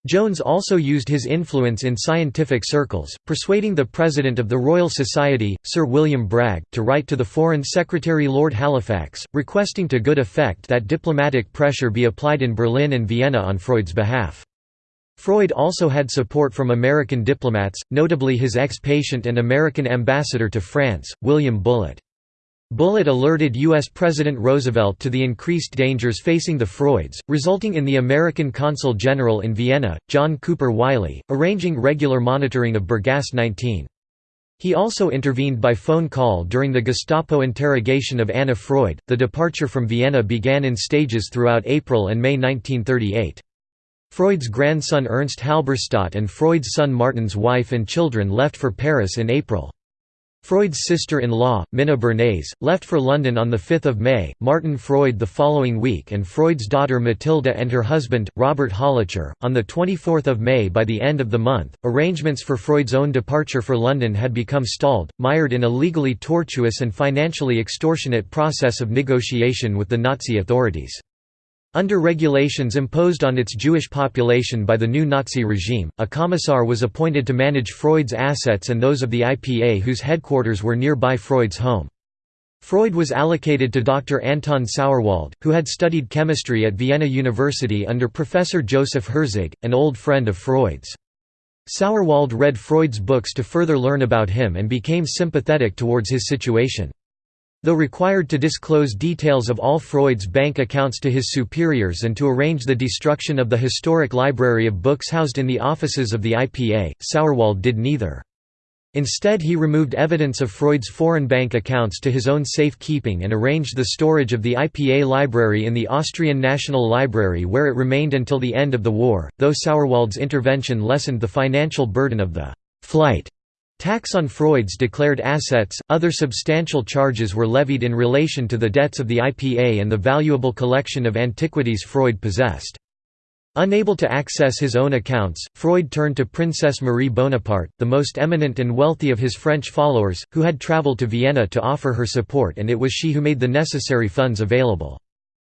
Jones also used his influence in scientific circles, persuading the president of the Royal Society, Sir William Bragg, to write to the Foreign Secretary Lord Halifax, requesting to good effect that diplomatic pressure be applied in Berlin and Vienna on Freud's behalf. Freud also had support from American diplomats, notably his ex-patient and American ambassador to France, William Bullitt. Bullitt alerted U.S. President Roosevelt to the increased dangers facing the Freuds, resulting in the American Consul General in Vienna, John Cooper Wiley, arranging regular monitoring of Bergasse 19. He also intervened by phone call during the Gestapo interrogation of Anna Freud. The departure from Vienna began in stages throughout April and May 1938. Freud's grandson Ernst Halberstadt and Freud's son Martin's wife and children left for Paris in April. Freud's sister-in-law, Minna Bernays, left for London on 5 May, Martin Freud the following week and Freud's daughter Matilda and her husband, Robert Hollitscher, on 24 May By the end of the month, arrangements for Freud's own departure for London had become stalled, mired in a legally tortuous and financially extortionate process of negotiation with the Nazi authorities. Under regulations imposed on its Jewish population by the new Nazi regime, a commissar was appointed to manage Freud's assets and those of the IPA whose headquarters were nearby Freud's home. Freud was allocated to Dr. Anton Sauerwald, who had studied chemistry at Vienna University under Professor Joseph Herzig, an old friend of Freud's. Sauerwald read Freud's books to further learn about him and became sympathetic towards his situation. Though required to disclose details of all Freud's bank accounts to his superiors and to arrange the destruction of the historic library of books housed in the offices of the IPA, Sauerwald did neither. Instead he removed evidence of Freud's foreign bank accounts to his own safe-keeping and arranged the storage of the IPA library in the Austrian National Library where it remained until the end of the war, though Sauerwald's intervention lessened the financial burden of the «flight» Tax on Freud's declared assets, other substantial charges were levied in relation to the debts of the IPA and the valuable collection of antiquities Freud possessed. Unable to access his own accounts, Freud turned to Princess Marie Bonaparte, the most eminent and wealthy of his French followers, who had travelled to Vienna to offer her support and it was she who made the necessary funds available.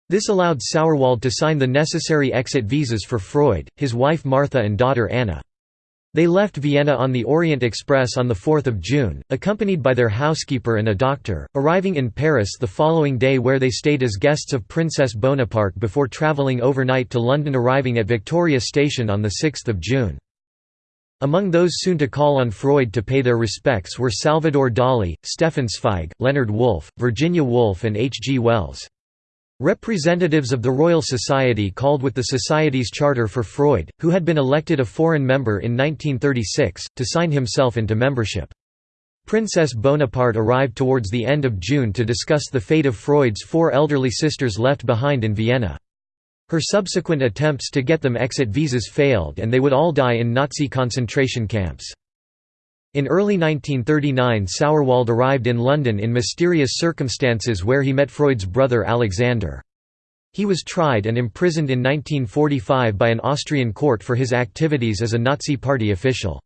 This allowed Sauerwald to sign the necessary exit visas for Freud, his wife Martha and daughter Anna. They left Vienna on the Orient Express on 4 June, accompanied by their housekeeper and a doctor, arriving in Paris the following day where they stayed as guests of Princess Bonaparte before travelling overnight to London arriving at Victoria Station on 6 June. Among those soon to call on Freud to pay their respects were Salvador Dali, Stefan Zweig, Leonard Woolf, Virginia Woolf and H. G. Wells. Representatives of the Royal Society called with the Society's charter for Freud, who had been elected a foreign member in 1936, to sign himself into membership. Princess Bonaparte arrived towards the end of June to discuss the fate of Freud's four elderly sisters left behind in Vienna. Her subsequent attempts to get them exit visas failed and they would all die in Nazi concentration camps. In early 1939 Sauerwald arrived in London in mysterious circumstances where he met Freud's brother Alexander. He was tried and imprisoned in 1945 by an Austrian court for his activities as a Nazi Party official.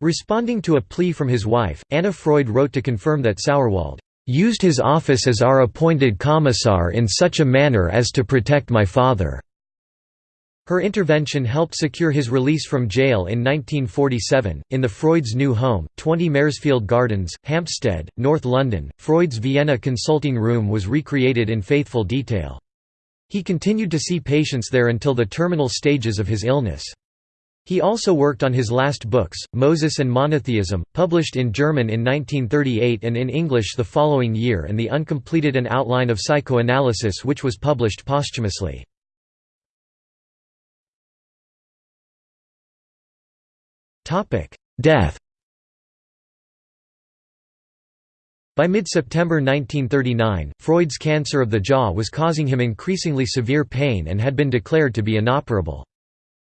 Responding to a plea from his wife, Anna Freud wrote to confirm that Sauerwald used his office as our appointed commissar in such a manner as to protect my father. Her intervention helped secure his release from jail in 1947. In the Freud's new home, 20 Maresfield Gardens, Hampstead, North London, Freud's Vienna consulting room was recreated in faithful detail. He continued to see patients there until the terminal stages of his illness. He also worked on his last books, Moses and Monotheism, published in German in 1938 and in English the following year and the uncompleted An Outline of Psychoanalysis which was published posthumously. Topic: Death. By mid-September 1939, Freud's cancer of the jaw was causing him increasingly severe pain and had been declared to be inoperable.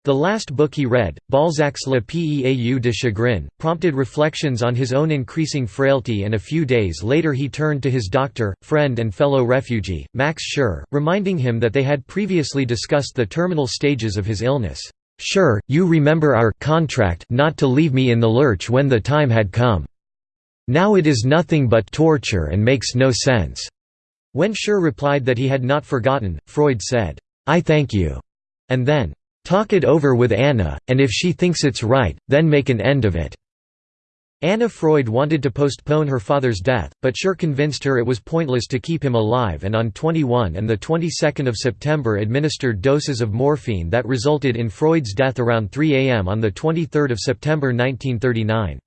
The last book he read, Balzac's Le Peau de Chagrin, prompted reflections on his own increasing frailty and a few days later he turned to his doctor, friend and fellow refugee, Max Schur, reminding him that they had previously discussed the terminal stages of his illness. Schur, you remember our contract not to leave me in the lurch when the time had come. Now it is nothing but torture and makes no sense." When Schur replied that he had not forgotten, Freud said, "'I thank you' and then, "'Talk it over with Anna, and if she thinks it's right, then make an end of it.' Anna Freud wanted to postpone her father's death, but Schur convinced her it was pointless to keep him alive and on 21 and 22 September administered doses of morphine that resulted in Freud's death around 3 am on 23 September 1939.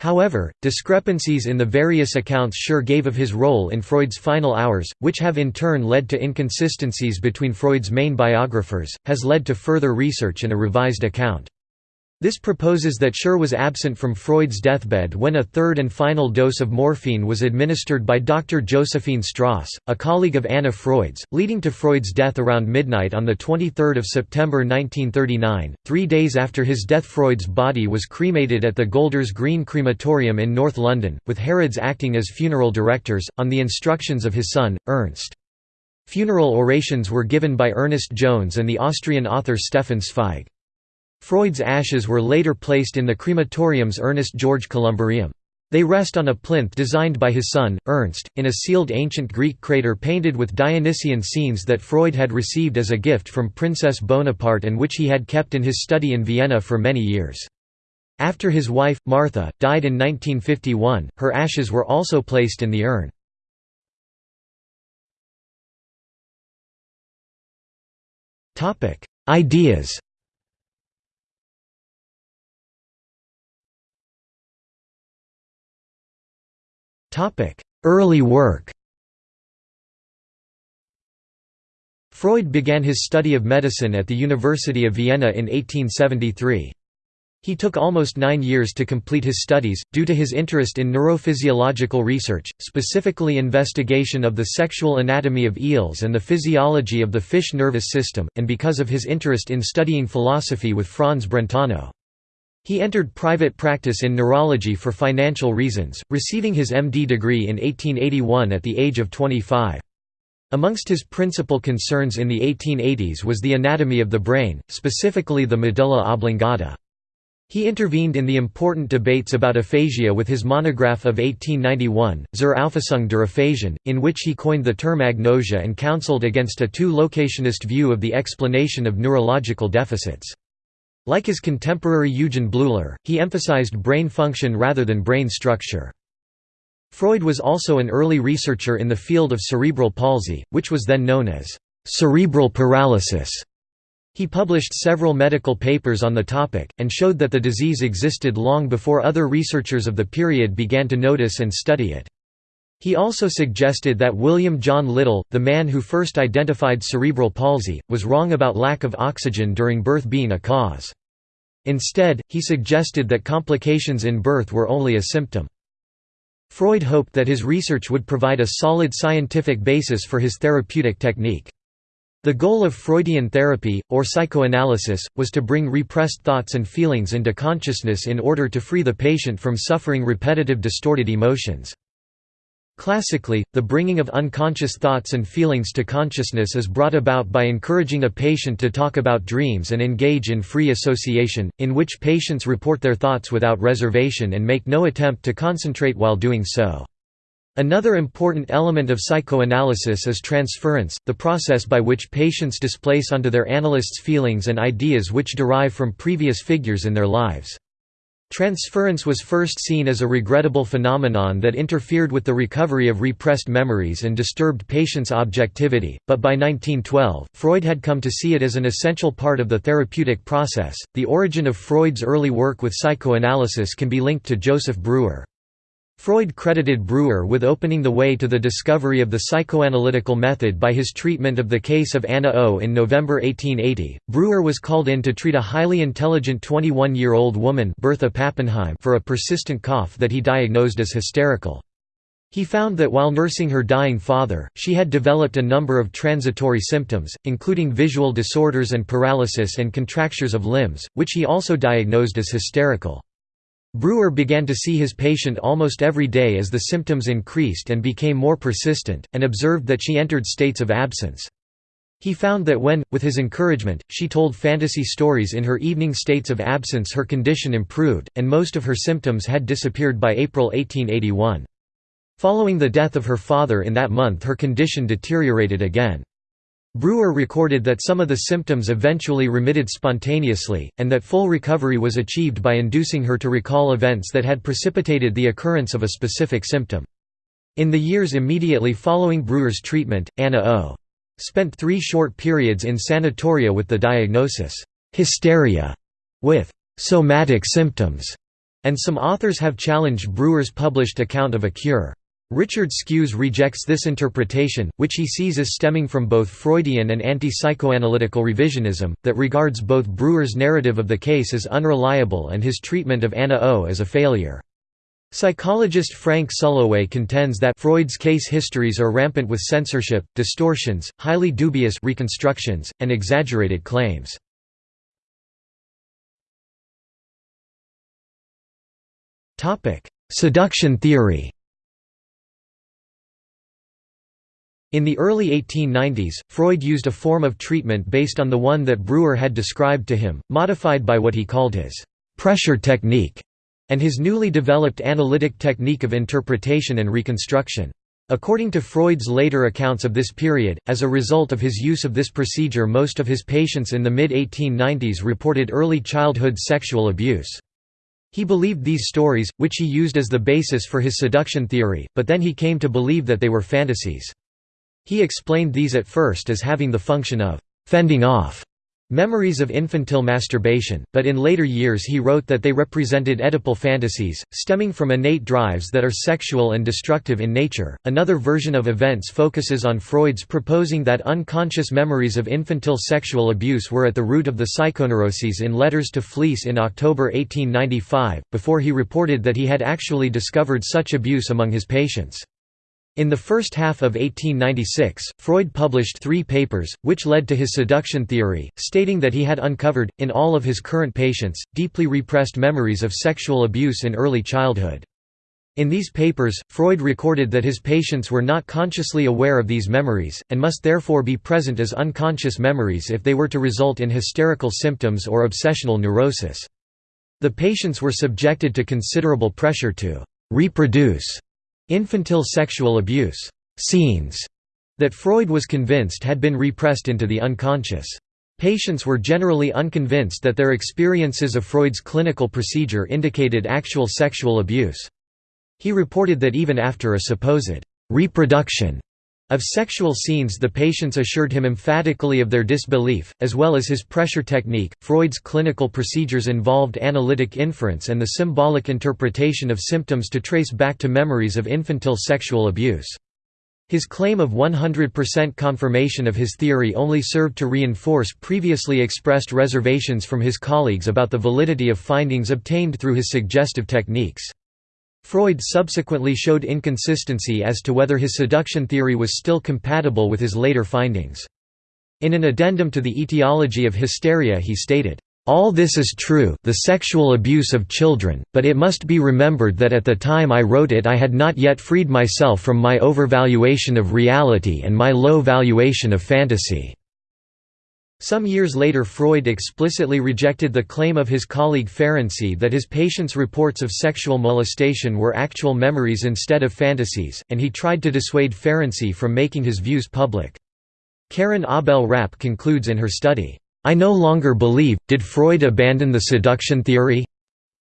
However, discrepancies in the various accounts Schur gave of his role in Freud's final hours, which have in turn led to inconsistencies between Freud's main biographers, has led to further research and a revised account. This proposes that Schur was absent from Freud's deathbed when a third and final dose of morphine was administered by Dr. Josephine Strauss, a colleague of Anna Freud's, leading to Freud's death around midnight on 23 September 1939. Three days after his death Freud's body was cremated at the Golders Green Crematorium in North London, with Harrods acting as funeral directors, on the instructions of his son, Ernst. Funeral orations were given by Ernest Jones and the Austrian author Stefan Zweig. Freud's ashes were later placed in the crematorium's Ernest George Columbarium. They rest on a plinth designed by his son, Ernst, in a sealed ancient Greek crater painted with Dionysian scenes that Freud had received as a gift from Princess Bonaparte and which he had kept in his study in Vienna for many years. After his wife, Martha, died in 1951, her ashes were also placed in the urn. Ideas Early work Freud began his study of medicine at the University of Vienna in 1873. He took almost nine years to complete his studies, due to his interest in neurophysiological research, specifically investigation of the sexual anatomy of eels and the physiology of the fish nervous system, and because of his interest in studying philosophy with Franz Brentano. He entered private practice in neurology for financial reasons, receiving his MD degree in 1881 at the age of 25. Amongst his principal concerns in the 1880s was the anatomy of the brain, specifically the medulla oblongata. He intervened in the important debates about aphasia with his monograph of 1891, Zur Auffassung der Aphasien, in which he coined the term agnosia and counseled against a two-locationist view of the explanation of neurological deficits. Like his contemporary Eugen Bleuler, he emphasized brain function rather than brain structure. Freud was also an early researcher in the field of cerebral palsy, which was then known as cerebral paralysis. He published several medical papers on the topic, and showed that the disease existed long before other researchers of the period began to notice and study it. He also suggested that William John Little, the man who first identified cerebral palsy, was wrong about lack of oxygen during birth being a cause. Instead, he suggested that complications in birth were only a symptom. Freud hoped that his research would provide a solid scientific basis for his therapeutic technique. The goal of Freudian therapy, or psychoanalysis, was to bring repressed thoughts and feelings into consciousness in order to free the patient from suffering repetitive distorted emotions. Classically, the bringing of unconscious thoughts and feelings to consciousness is brought about by encouraging a patient to talk about dreams and engage in free association, in which patients report their thoughts without reservation and make no attempt to concentrate while doing so. Another important element of psychoanalysis is transference, the process by which patients displace onto their analyst's feelings and ideas which derive from previous figures in their lives. Transference was first seen as a regrettable phenomenon that interfered with the recovery of repressed memories and disturbed patients' objectivity, but by 1912, Freud had come to see it as an essential part of the therapeutic process. The origin of Freud's early work with psychoanalysis can be linked to Joseph Breuer. Freud credited Breuer with opening the way to the discovery of the psychoanalytical method by his treatment of the case of Anna O. In November 1880, Breuer was called in to treat a highly intelligent 21-year-old woman Bertha Pappenheim for a persistent cough that he diagnosed as hysterical. He found that while nursing her dying father, she had developed a number of transitory symptoms, including visual disorders and paralysis and contractures of limbs, which he also diagnosed as hysterical. Breuer began to see his patient almost every day as the symptoms increased and became more persistent, and observed that she entered states of absence. He found that when, with his encouragement, she told fantasy stories in her evening states of absence her condition improved, and most of her symptoms had disappeared by April 1881. Following the death of her father in that month her condition deteriorated again. Breuer recorded that some of the symptoms eventually remitted spontaneously, and that full recovery was achieved by inducing her to recall events that had precipitated the occurrence of a specific symptom. In the years immediately following Breuer's treatment, Anna O. spent three short periods in sanatoria with the diagnosis, hysteria, with somatic symptoms, and some authors have challenged Breuer's published account of a cure. Richard Skues rejects this interpretation, which he sees as stemming from both Freudian and anti-psychoanalytical revisionism, that regards both Breuer's narrative of the case as unreliable and his treatment of Anna O as a failure. Psychologist Frank Sulloway contends that Freud's case histories are rampant with censorship, distortions, highly dubious reconstructions, and exaggerated claims. Seduction theory In the early 1890s, Freud used a form of treatment based on the one that Breuer had described to him, modified by what he called his «pressure technique» and his newly developed analytic technique of interpretation and reconstruction. According to Freud's later accounts of this period, as a result of his use of this procedure most of his patients in the mid-1890s reported early childhood sexual abuse. He believed these stories, which he used as the basis for his seduction theory, but then he came to believe that they were fantasies. He explained these at first as having the function of «fending off» memories of infantile masturbation, but in later years he wrote that they represented Oedipal fantasies, stemming from innate drives that are sexual and destructive in nature. Another version of events focuses on Freud's proposing that unconscious memories of infantile sexual abuse were at the root of the psychoneuroses in letters to Fliess in October 1895, before he reported that he had actually discovered such abuse among his patients. In the first half of 1896, Freud published three papers, which led to his seduction theory, stating that he had uncovered, in all of his current patients, deeply repressed memories of sexual abuse in early childhood. In these papers, Freud recorded that his patients were not consciously aware of these memories, and must therefore be present as unconscious memories if they were to result in hysterical symptoms or obsessional neurosis. The patients were subjected to considerable pressure to «reproduce» Infantile sexual abuse scenes that Freud was convinced had been repressed into the unconscious. Patients were generally unconvinced that their experiences of Freud's clinical procedure indicated actual sexual abuse. He reported that even after a supposed reproduction of sexual scenes the patients assured him emphatically of their disbelief, as well as his pressure technique. Freud's clinical procedures involved analytic inference and the symbolic interpretation of symptoms to trace back to memories of infantile sexual abuse. His claim of 100% confirmation of his theory only served to reinforce previously expressed reservations from his colleagues about the validity of findings obtained through his suggestive techniques. Freud subsequently showed inconsistency as to whether his seduction theory was still compatible with his later findings. In an addendum to the etiology of hysteria he stated, all this is true the sexual abuse of children, but it must be remembered that at the time I wrote it I had not yet freed myself from my overvaluation of reality and my low valuation of fantasy. Some years later Freud explicitly rejected the claim of his colleague Ferenczi that his patients' reports of sexual molestation were actual memories instead of fantasies, and he tried to dissuade Ferenczi from making his views public. Karin Ahbel-Rappe concludes in her study, "'I no longer believe, did Freud abandon the seduction theory?'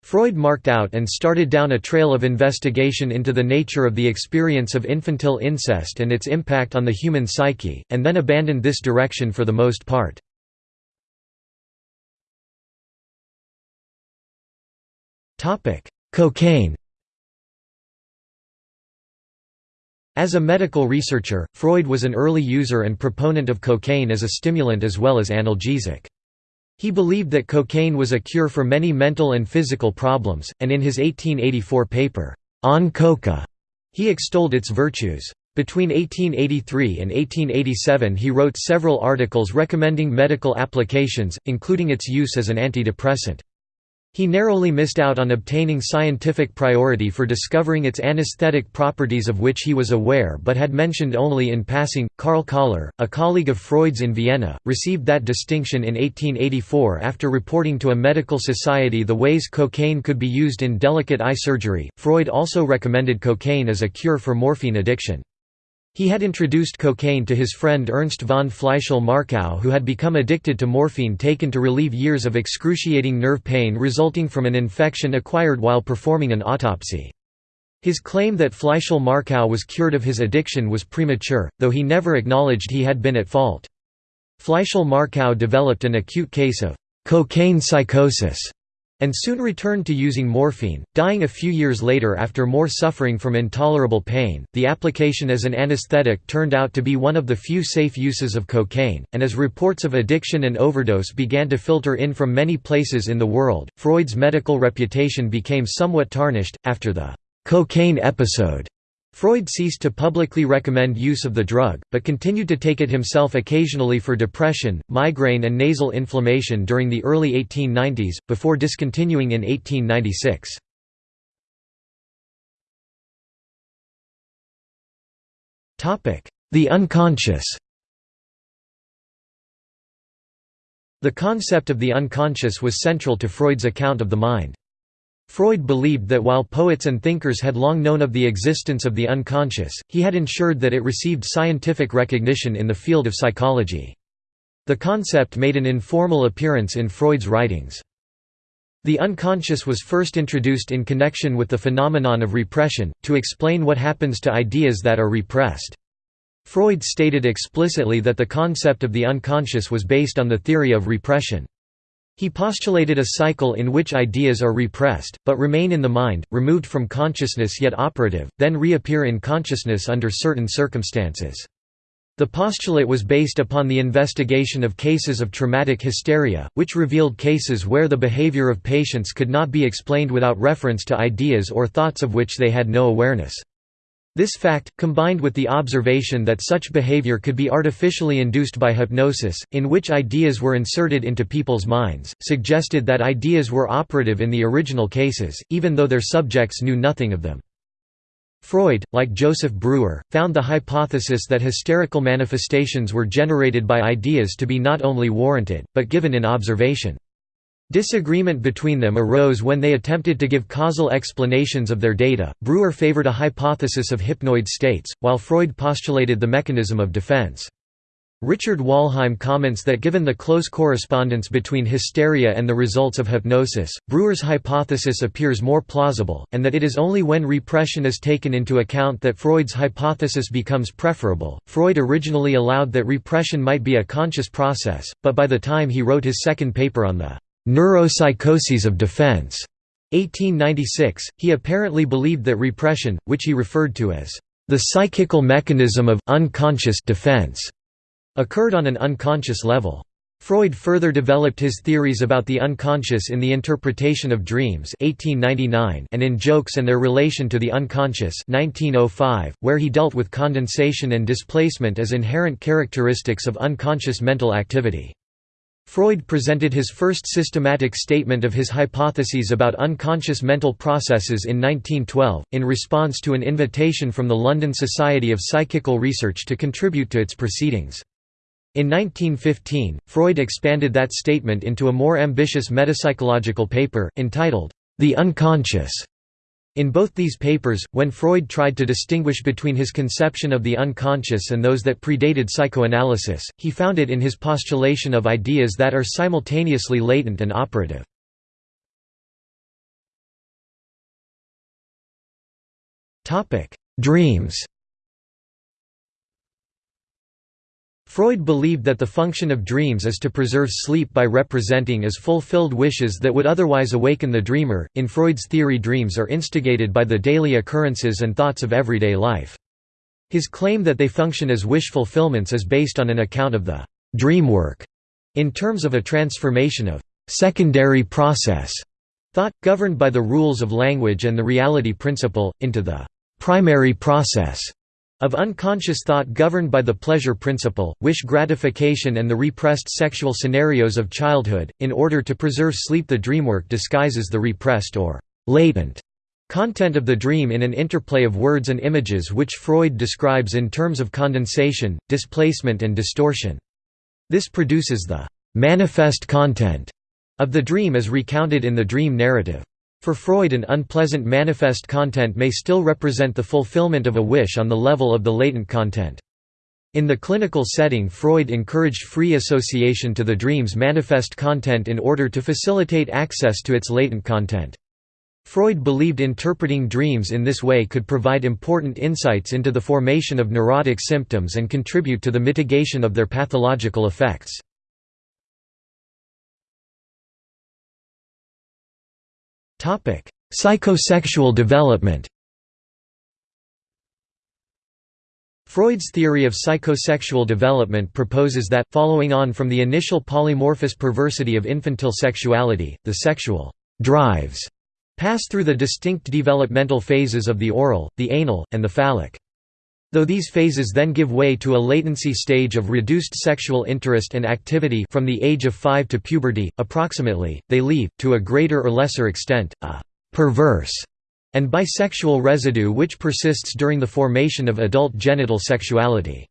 Freud marked out and started down a trail of investigation into the nature of the experience of infantile incest and its impact on the human psyche, and then abandoned this direction for the most part. Cocaine As a medical researcher, Freud was an early user and proponent of cocaine as a stimulant as well as analgesic. He believed that cocaine was a cure for many mental and physical problems, and in his 1884 paper, On Coca, he extolled its virtues. Between 1883 and 1887 he wrote several articles recommending medical applications, including its use as an antidepressant. He narrowly missed out on obtaining scientific priority for discovering its anesthetic properties of which he was aware but had mentioned only in passing. Karl Koller, a colleague of Freud's in Vienna, received that distinction in 1884 after reporting to a medical society the ways cocaine could be used in delicate eye surgery. Freud also recommended cocaine as a cure for morphine addiction. He had introduced cocaine to his friend Ernst von Fleischl-Marxow who had become addicted to morphine taken to relieve years of excruciating nerve pain resulting from an infection acquired while performing an autopsy. His claim that Fleischl-Marxow was cured of his addiction was premature, though he never acknowledged he had been at fault. Fleischl-Marxow developed an acute case of cocaine psychosis and soon returned to using morphine, dying a few years later after more suffering from intolerable pain. The application as an anesthetic turned out to be one of the few safe uses of cocaine, and as reports of addiction and overdose began to filter in from many places in the world, Freud's medical reputation became somewhat tarnished. After the cocaine episode, Freud ceased to publicly recommend use of the drug, but continued to take it himself occasionally for depression, migraine and nasal inflammation during the early 1890s, before discontinuing in 1896. The unconscious The concept of the unconscious was central to Freud's account of the mind. Freud believed that while poets and thinkers had long known of the existence of the unconscious, he had ensured that it received scientific recognition in the field of psychology. The concept made an informal appearance in Freud's writings. The unconscious was first introduced in connection with the phenomenon of repression, to explain what happens to ideas that are repressed. Freud stated explicitly that the concept of the unconscious was based on the theory of repression. He postulated a cycle in which ideas are repressed, but remain in the mind, removed from consciousness yet operative, then reappear in consciousness under certain circumstances. The postulate was based upon the investigation of cases of traumatic hysteria, which revealed cases where the behavior of patients could not be explained without reference to ideas or thoughts of which they had no awareness. This fact, combined with the observation that such behavior could be artificially induced by hypnosis, in which ideas were inserted into people's minds, suggested that ideas were operative in the original cases, even though their subjects knew nothing of them. Freud, like Joseph Breuer, found the hypothesis that hysterical manifestations were generated by ideas to be not only warranted, but given in observation. Disagreement between them arose when they attempted to give causal explanations of their data. Breuer favored a hypothesis of hypnoid states, while Freud postulated the mechanism of defense. Richard Wollheim comments that given the close correspondence between hysteria and the results of hypnosis, Breuer's hypothesis appears more plausible, and that it is only when repression is taken into account that Freud's hypothesis becomes preferable. Freud originally allowed that repression might be a conscious process, but by the time he wrote his second paper on the Neuropsychoses of Defense, 1896, he apparently believed that repression, which he referred to as the psychical mechanism of unconscious defense, occurred on an unconscious level. Freud further developed his theories about the unconscious in the interpretation of dreams 1899 and in jokes and their relation to the unconscious 1905, where he dealt with condensation and displacement as inherent characteristics of unconscious mental activity. Freud presented his first systematic statement of his hypotheses about unconscious mental processes in 1912, in response to an invitation from the London Society of Psychical Research to contribute to its proceedings. In 1915, Freud expanded that statement into a more ambitious metapsychological paper, entitled, The Unconscious, in both these papers, when Freud tried to distinguish between his conception of the unconscious and those that predated psychoanalysis, he found it in his postulation of ideas that are simultaneously latent and operative. Dreams Freud believed that the function of dreams is to preserve sleep by representing as fulfilled wishes that would otherwise awaken the dreamer. In Freud's theory, dreams are instigated by the daily occurrences and thoughts of everyday life. His claim that they function as wish fulfillments is based on an account of the dream work in terms of a transformation of secondary process thought, governed by the rules of language and the reality principle, into the primary process of unconscious thought governed by the pleasure principle, wish gratification and the repressed sexual scenarios of childhood, in order to preserve sleep the dreamwork disguises the repressed or «latent» content of the dream in an interplay of words and images which Freud describes in terms of condensation, displacement and distortion. This produces the «manifest content» of the dream as recounted in the dream narrative. For Freud an unpleasant manifest content may still represent the fulfillment of a wish on the level of the latent content. In the clinical setting Freud encouraged free association to the dream's manifest content in order to facilitate access to its latent content. Freud believed interpreting dreams in this way could provide important insights into the formation of neurotic symptoms and contribute to the mitigation of their pathological effects. Psychosexual development Freud's theory of psychosexual development proposes that, following on from the initial polymorphous perversity of infantile sexuality, the sexual drives pass through the distinct developmental phases of the oral, the anal, and the phallic. Though these phases then give way to a latency stage of reduced sexual interest and activity from the age of 5 to puberty, approximately, they leave, to a greater or lesser extent, a «perverse» and bisexual residue which persists during the formation of adult genital sexuality.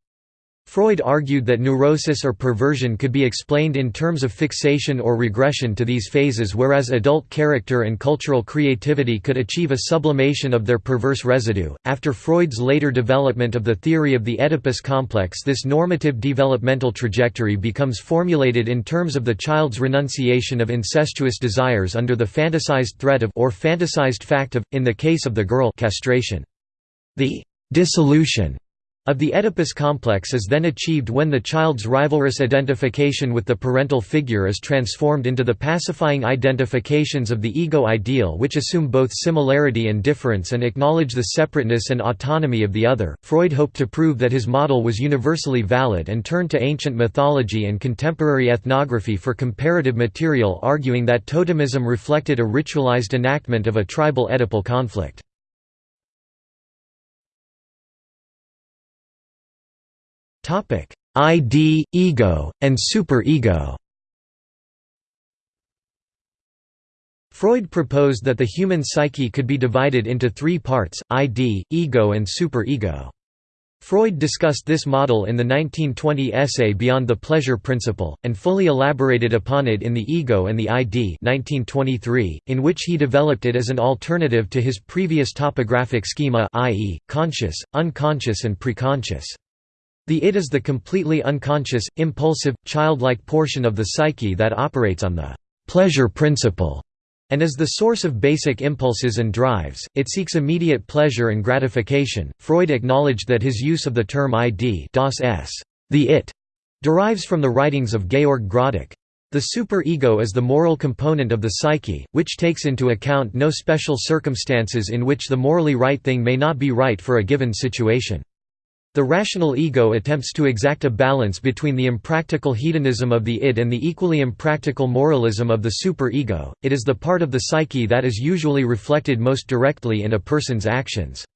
Freud argued that neurosis or perversion could be explained in terms of fixation or regression to these phases whereas adult character and cultural creativity could achieve a sublimation of their perverse residue. After Freud's later development of the theory of the Oedipus complex this normative developmental trajectory becomes formulated in terms of the child's renunciation of incestuous desires under the fantasized threat of or fantasized fact of, in the case of the girl castration. The dissolution of the Oedipus complex is then achieved when the child's rivalrous identification with the parental figure is transformed into the pacifying identifications of the ego ideal which assume both similarity and difference and acknowledge the separateness and autonomy of the other. Freud hoped to prove that his model was universally valid and turned to ancient mythology and contemporary ethnography for comparative material arguing that totemism reflected a ritualized enactment of a tribal Oedipal conflict. ID, ego, and superego Freud proposed that the human psyche could be divided into three parts, ID, ego and superego. Freud discussed this model in the 1920 essay Beyond the Pleasure Principle, and fully elaborated upon it in The Ego and the ID 1923, in which he developed it as an alternative to his previous topographic schema i.e., conscious, unconscious and preconscious. The id is the completely unconscious, impulsive, childlike portion of the psyche that operates on the pleasure principle and is the source of basic impulses and drives, it seeks immediate pleasure and gratification. Freud acknowledged that his use of the term id das Es, the it, derives from the writings of Georg Groddeck. The superego is the moral component of the psyche, which takes into account no special circumstances in which the morally right thing may not be right for a given situation. The rational ego attempts to exact a balance between the impractical hedonism of the id and the equally impractical moralism of the superego. It is the part of the psyche that is usually reflected most directly in a person's actions.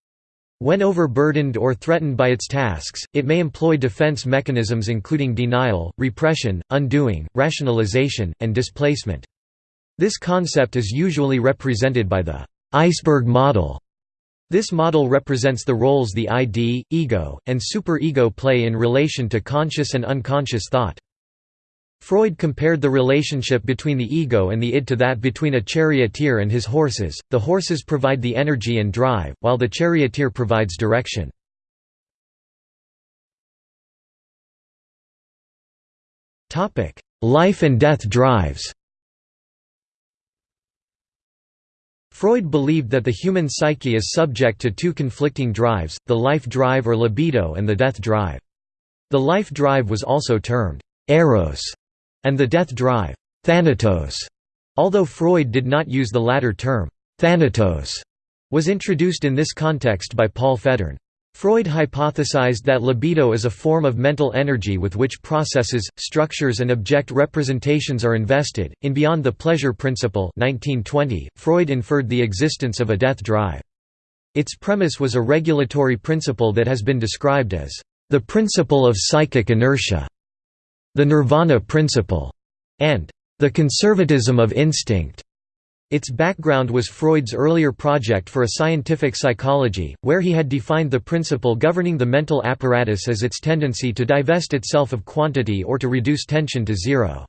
When overburdened or threatened by its tasks, it may employ defense mechanisms including denial, repression, undoing, rationalization, and displacement. This concept is usually represented by the iceberg model this model represents the roles the ID, ego, and superego play in relation to conscious and unconscious thought. Freud compared the relationship between the ego and the id to that between a charioteer and his horses. The horses provide the energy and drive, while the charioteer provides direction. Life and death drives Freud believed that the human psyche is subject to two conflicting drives, the life drive or libido and the death drive. The life drive was also termed eros, and the death drive thanatos, although Freud did not use the latter term. Thanatos was introduced in this context by Paul Federn. Freud hypothesized that libido is a form of mental energy with which processes, structures and object representations are invested. In Beyond the Pleasure Principle 1920, Freud inferred the existence of a death drive. Its premise was a regulatory principle that has been described as the principle of psychic inertia, the nirvana principle, and the conservatism of instinct. Its background was Freud's earlier project for a scientific psychology, where he had defined the principle governing the mental apparatus as its tendency to divest itself of quantity or to reduce tension to zero.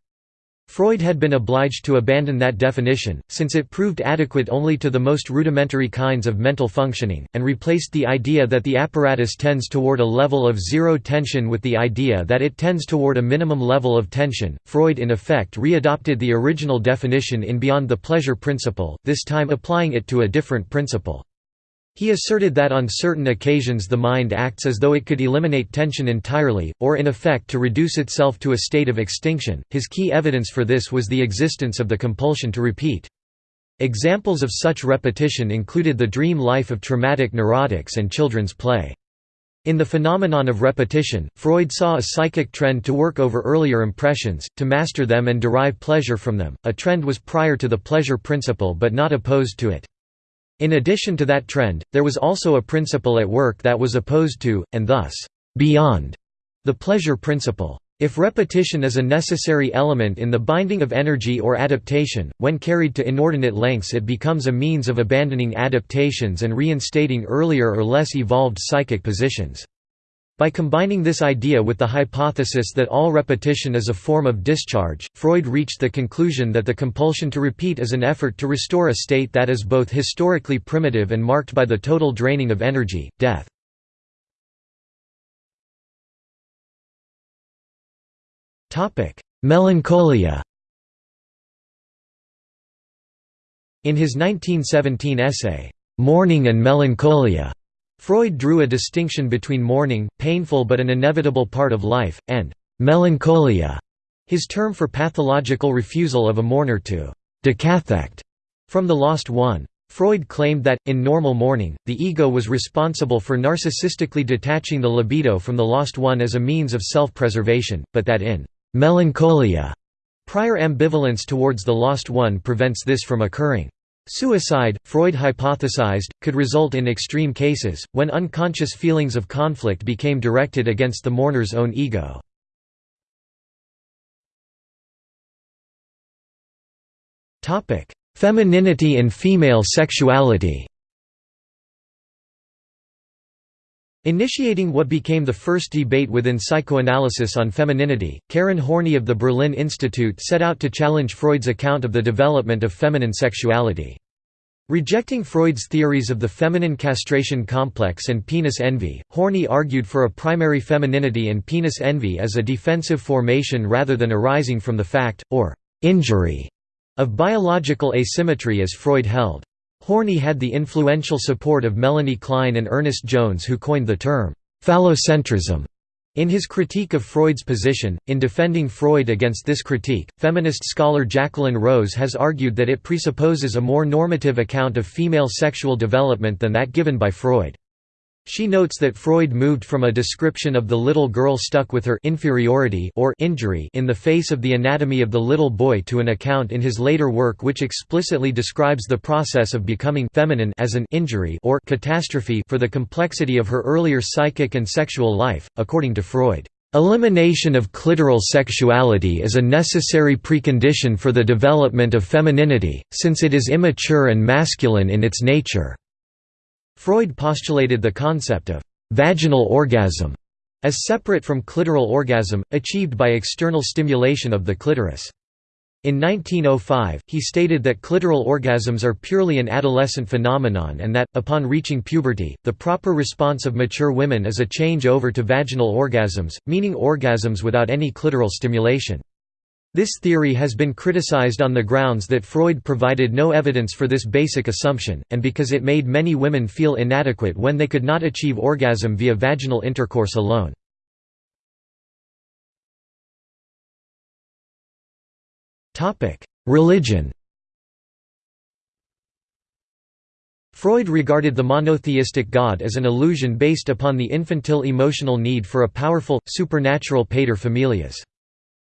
Freud had been obliged to abandon that definition, since it proved adequate only to the most rudimentary kinds of mental functioning, and replaced the idea that the apparatus tends toward a level of zero tension with the idea that it tends toward a minimum level of tension. Freud in effect readopted the original definition in Beyond the Pleasure Principle, this time applying it to a different principle. He asserted that on certain occasions the mind acts as though it could eliminate tension entirely, or in effect to reduce itself to a state of extinction. His key evidence for this was the existence of the compulsion to repeat. Examples of such repetition included the dream life of traumatic neurotics and children's play. In the phenomenon of repetition, Freud saw a psychic trend to work over earlier impressions, to master them and derive pleasure from them. A trend was prior to the pleasure principle but not opposed to it. In addition to that trend, there was also a principle at work that was opposed to, and thus, beyond, the pleasure principle. If repetition is a necessary element in the binding of energy or adaptation, when carried to inordinate lengths it becomes a means of abandoning adaptations and reinstating earlier or less evolved psychic positions. By combining this idea with the hypothesis that all repetition is a form of discharge, Freud reached the conclusion that the compulsion to repeat is an effort to restore a state that is both historically primitive and marked by the total draining of energy, death. Melancholia In his 1917 essay, "'Mourning and Melancholia' Freud drew a distinction between mourning, painful but an inevitable part of life, and «melancholia», his term for pathological refusal of a mourner to «decathect» from the lost one. Freud claimed that, in normal mourning, the ego was responsible for narcissistically detaching the libido from the lost one as a means of self-preservation, but that in Melancholia. Prior ambivalence towards the lost one prevents this from occurring. Suicide, Freud hypothesized, could result in extreme cases, when unconscious feelings of conflict became directed against the mourner's own ego. Femininity and female sexuality Initiating what became the first debate within psychoanalysis on femininity, Karen Horney of the Berlin Institute set out to challenge Freud's account of the development of feminine sexuality. Rejecting Freud's theories of the feminine castration complex and penis envy, Horney argued for a primary femininity and penis envy as a defensive formation rather than arising from the fact, or injury, of biological asymmetry as Freud held. Horney had the influential support of Melanie Klein and Ernest Jones who coined the term, phallocentrism. In his critique of Freud's position, in defending Freud against this critique, feminist scholar Jacqueline Rose has argued that it presupposes a more normative account of female sexual development than that given by Freud. She notes that Freud moved from a description of the little girl stuck with her inferiority or injury in the face of the anatomy of the little boy to an account in his later work which explicitly describes the process of becoming feminine as an injury or catastrophe for the complexity of her earlier psychic and sexual life, according to Freud. Elimination of clitoral sexuality is a necessary precondition for the development of femininity, since it is immature and masculine in its nature. Freud postulated the concept of «vaginal orgasm» as separate from clitoral orgasm, achieved by external stimulation of the clitoris. In 1905, he stated that clitoral orgasms are purely an adolescent phenomenon and that, upon reaching puberty, the proper response of mature women is a change over to vaginal orgasms, meaning orgasms without any clitoral stimulation. This theory has been criticized on the grounds that Freud provided no evidence for this basic assumption, and because it made many women feel inadequate when they could not achieve orgasm via vaginal intercourse alone. Religion Freud regarded the monotheistic God as an illusion based upon the infantile emotional need for a powerful, supernatural pater familias.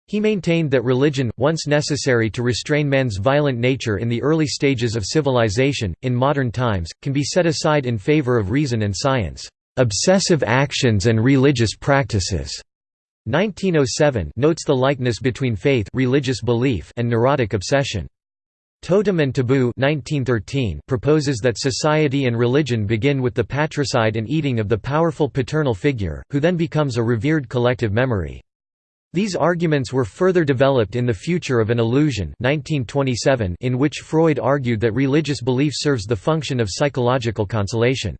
He maintained that religion, once necessary to restrain man's violent nature in the early stages of civilization, in modern times, can be set aside in favor of reason and science. Obsessive actions and religious practices 1907 notes the likeness between faith religious belief and neurotic obsession. Totem and Taboo 1913 proposes that society and religion begin with the patricide and eating of the powerful paternal figure, who then becomes a revered collective memory. These arguments were further developed in The Future of an Illusion 1927 in which Freud argued that religious belief serves the function of psychological consolation.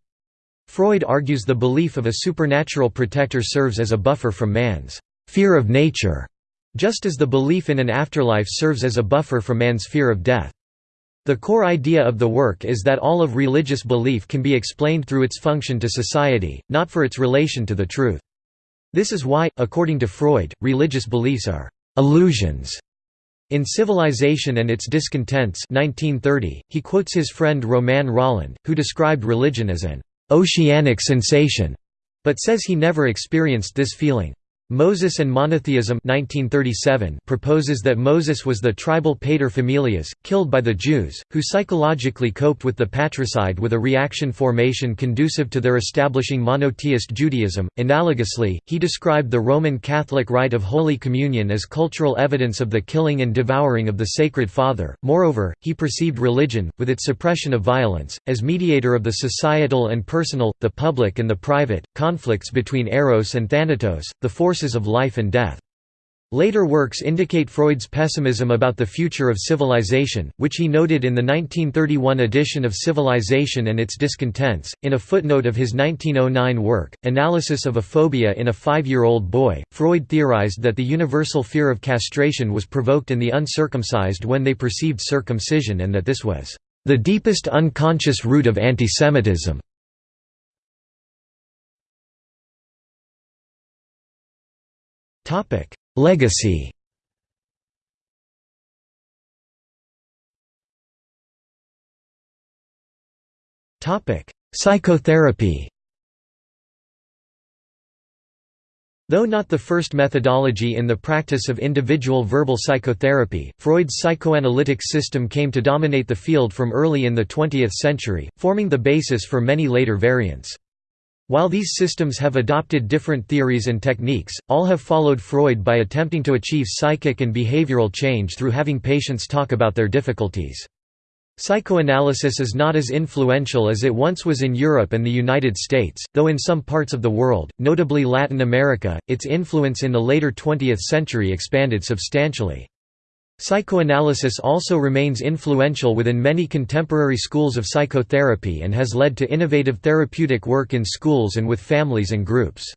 Freud argues the belief of a supernatural protector serves as a buffer from man's fear of nature, just as the belief in an afterlife serves as a buffer from man's fear of death. The core idea of the work is that all of religious belief can be explained through its function to society, not for its relation to the truth. This is why, according to Freud, religious beliefs are illusions. In Civilization and Its Discontents 1930, he quotes his friend Romain Rolland, who described religion as an «oceanic sensation», but says he never experienced this feeling. Moses and Monotheism 1937 proposes that Moses was the tribal pater familias, killed by the Jews, who psychologically coped with the patricide with a reaction formation conducive to their establishing monotheist Judaism. Analogously, he described the Roman Catholic rite of Holy Communion as cultural evidence of the killing and devouring of the Sacred Father. Moreover, he perceived religion, with its suppression of violence, as mediator of the societal and personal, the public and the private, conflicts between Eros and Thanatos, the forces of life and death. Later works indicate Freud's pessimism about the future of civilization, which he noted in the 1931 edition of Civilization and Its Discontents. In a footnote of his 1909 work, Analysis of a Phobia in a Five-Year-Old Boy, Freud theorized that the universal fear of castration was provoked in the uncircumcised when they perceived circumcision and that this was the deepest unconscious root of antisemitism. Topic: Legacy. Topic: Psychotherapy. Though not the first methodology in the practice of individual verbal psychotherapy, Freud's psychoanalytic system came to dominate the field from early in the 20th century, forming the basis for many later variants. While these systems have adopted different theories and techniques, all have followed Freud by attempting to achieve psychic and behavioral change through having patients talk about their difficulties. Psychoanalysis is not as influential as it once was in Europe and the United States, though in some parts of the world, notably Latin America, its influence in the later 20th century expanded substantially. Psychoanalysis also remains influential within many contemporary schools of psychotherapy and has led to innovative therapeutic work in schools and with families and groups.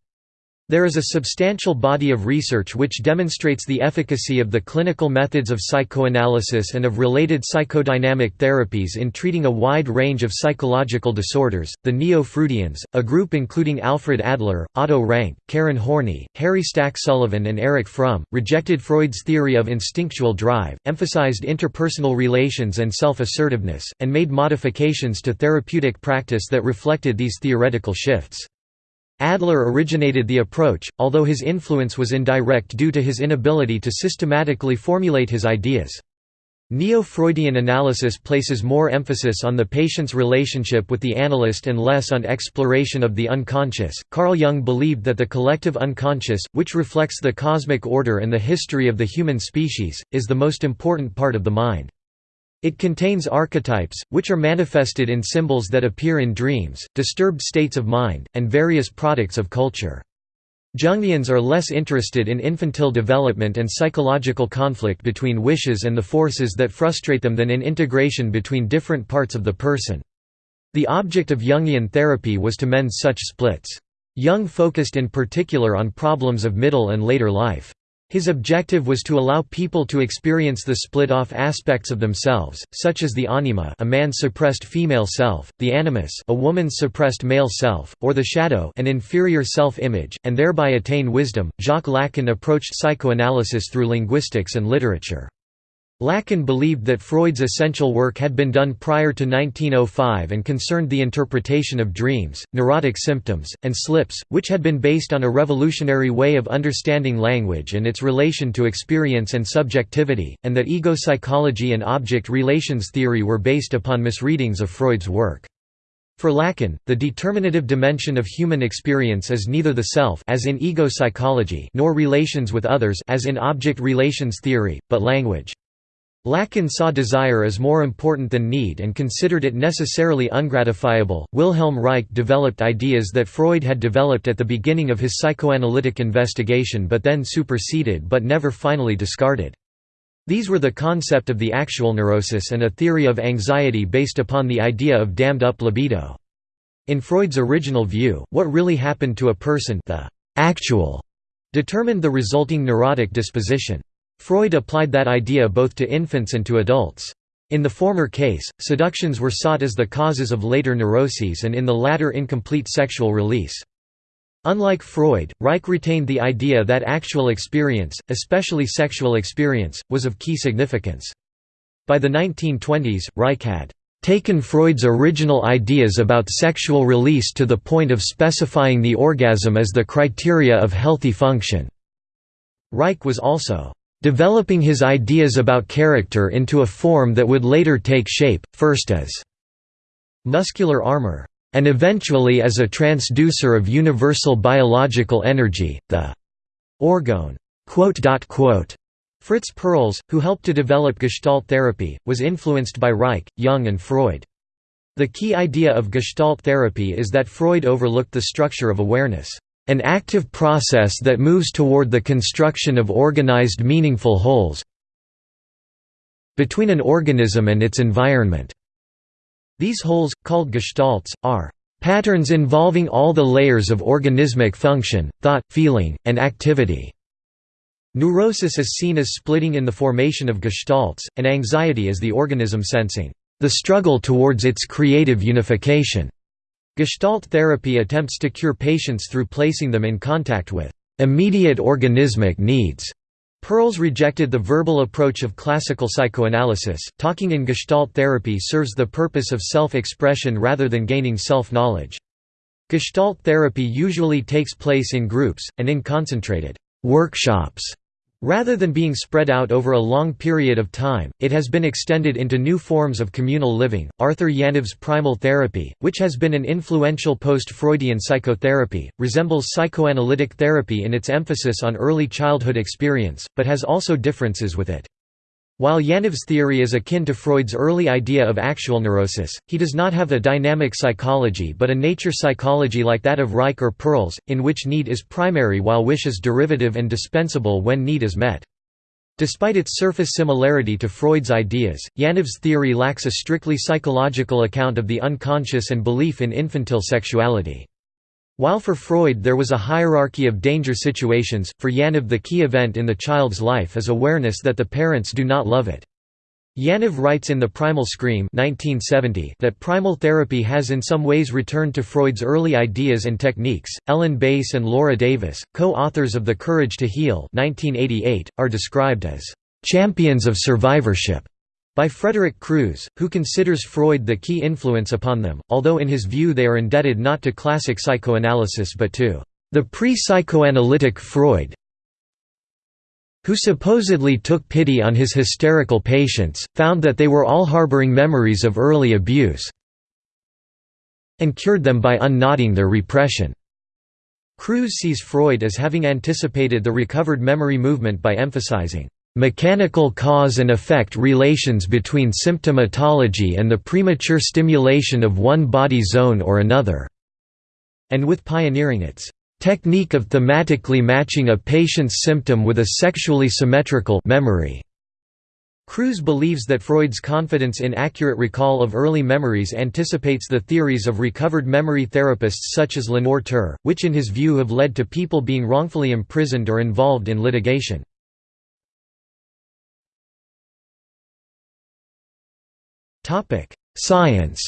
There is a substantial body of research which demonstrates the efficacy of the clinical methods of psychoanalysis and of related psychodynamic therapies in treating a wide range of psychological disorders. The Neo Freudians, a group including Alfred Adler, Otto Rank, Karen Horney, Harry Stack Sullivan, and Erich Fromm, rejected Freud's theory of instinctual drive, emphasized interpersonal relations and self assertiveness, and made modifications to therapeutic practice that reflected these theoretical shifts. Adler originated the approach, although his influence was indirect due to his inability to systematically formulate his ideas. Neo-Freudian analysis places more emphasis on the patient's relationship with the analyst and less on exploration of the unconscious. Carl Jung believed that the collective unconscious, which reflects the cosmic order and the history of the human species, is the most important part of the mind. It contains archetypes, which are manifested in symbols that appear in dreams, disturbed states of mind, and various products of culture. Jungians are less interested in infantile development and psychological conflict between wishes and the forces that frustrate them than in integration between different parts of the person. The object of Jungian therapy was to mend such splits. Jung focused in particular on problems of middle and later life. His objective was to allow people to experience the split-off aspects of themselves, such as the anima a man's suppressed female self, the animus a woman's suppressed male self, or the shadow an inferior self-image, and thereby attain wisdom. Jacques Lacan approached psychoanalysis through linguistics and literature. Lacan believed that Freud's essential work had been done prior to 1905 and concerned the interpretation of dreams, neurotic symptoms, and slips, which had been based on a revolutionary way of understanding language and its relation to experience and subjectivity, and that ego psychology and object relations theory were based upon misreadings of Freud's work. For Lacan, the determinative dimension of human experience is neither the self as in ego psychology nor relations with others as in object relations theory, but language. Lacan saw desire as more important than need and considered it necessarily ungratifiable. Wilhelm Reich developed ideas that Freud had developed at the beginning of his psychoanalytic investigation but then superseded but never finally discarded. These were the concept of the actual neurosis and a theory of anxiety based upon the idea of dammed-up libido. In Freud's original view, what really happened to a person the actual determined the resulting neurotic disposition. Freud applied that idea both to infants and to adults. In the former case, seductions were sought as the causes of later neuroses and in the latter incomplete sexual release. Unlike Freud, Reich retained the idea that actual experience, especially sexual experience, was of key significance. By the 1920s, Reich had taken Freud's original ideas about sexual release to the point of specifying the orgasm as the criteria of healthy function. Reich was also developing his ideas about character into a form that would later take shape, first as muscular armor, and eventually as a transducer of universal biological energy, the orgone. Fritz Perls, who helped to develop Gestalt therapy, was influenced by Reich, Jung and Freud. The key idea of Gestalt therapy is that Freud overlooked the structure of awareness, an active process that moves toward the construction of organized meaningful wholes between an organism and its environment. These wholes, called gestalts, are patterns involving all the layers of organismic function, thought, feeling, and activity. Neurosis is seen as splitting in the formation of gestalts, and anxiety as the organism sensing the struggle towards its creative unification. Gestalt therapy attempts to cure patients through placing them in contact with immediate organismic needs. Perls rejected the verbal approach of classical psychoanalysis. Talking in Gestalt therapy serves the purpose of self expression rather than gaining self knowledge. Gestalt therapy usually takes place in groups, and in concentrated workshops Rather than being spread out over a long period of time, it has been extended into new forms of communal living. Arthur Janov's primal therapy, which has been an influential post Freudian psychotherapy, resembles psychoanalytic therapy in its emphasis on early childhood experience, but has also differences with it. While Janov's theory is akin to Freud's early idea of actual neurosis, he does not have a dynamic psychology but a nature psychology like that of Reich or Perls, in which need is primary while wish is derivative and dispensable when need is met. Despite its surface similarity to Freud's ideas, Janov's theory lacks a strictly psychological account of the unconscious and belief in infantile sexuality. While for Freud there was a hierarchy of danger situations, for Janov the key event in the child's life is awareness that the parents do not love it. Janov writes in The Primal Scream 1970 that primal therapy has in some ways returned to Freud's early ideas and techniques. Ellen Bass and Laura Davis, co-authors of The Courage to Heal 1988, are described as champions of survivorship by Frederick Crews, who considers Freud the key influence upon them, although in his view they are indebted not to classic psychoanalysis but to the pre-psychoanalytic Freud who supposedly took pity on his hysterical patients, found that they were all harboring memories of early abuse and cured them by unknotting their repression. Crews sees Freud as having anticipated the recovered memory movement by emphasizing mechanical cause and effect relations between symptomatology and the premature stimulation of one body zone or another", and with pioneering its technique of thematically matching a patient's symptom with a sexually symmetrical memory. Crews believes that Freud's confidence in accurate recall of early memories anticipates the theories of recovered memory therapists such as Lenore Terr, which in his view have led to people being wrongfully imprisoned or involved in litigation. Science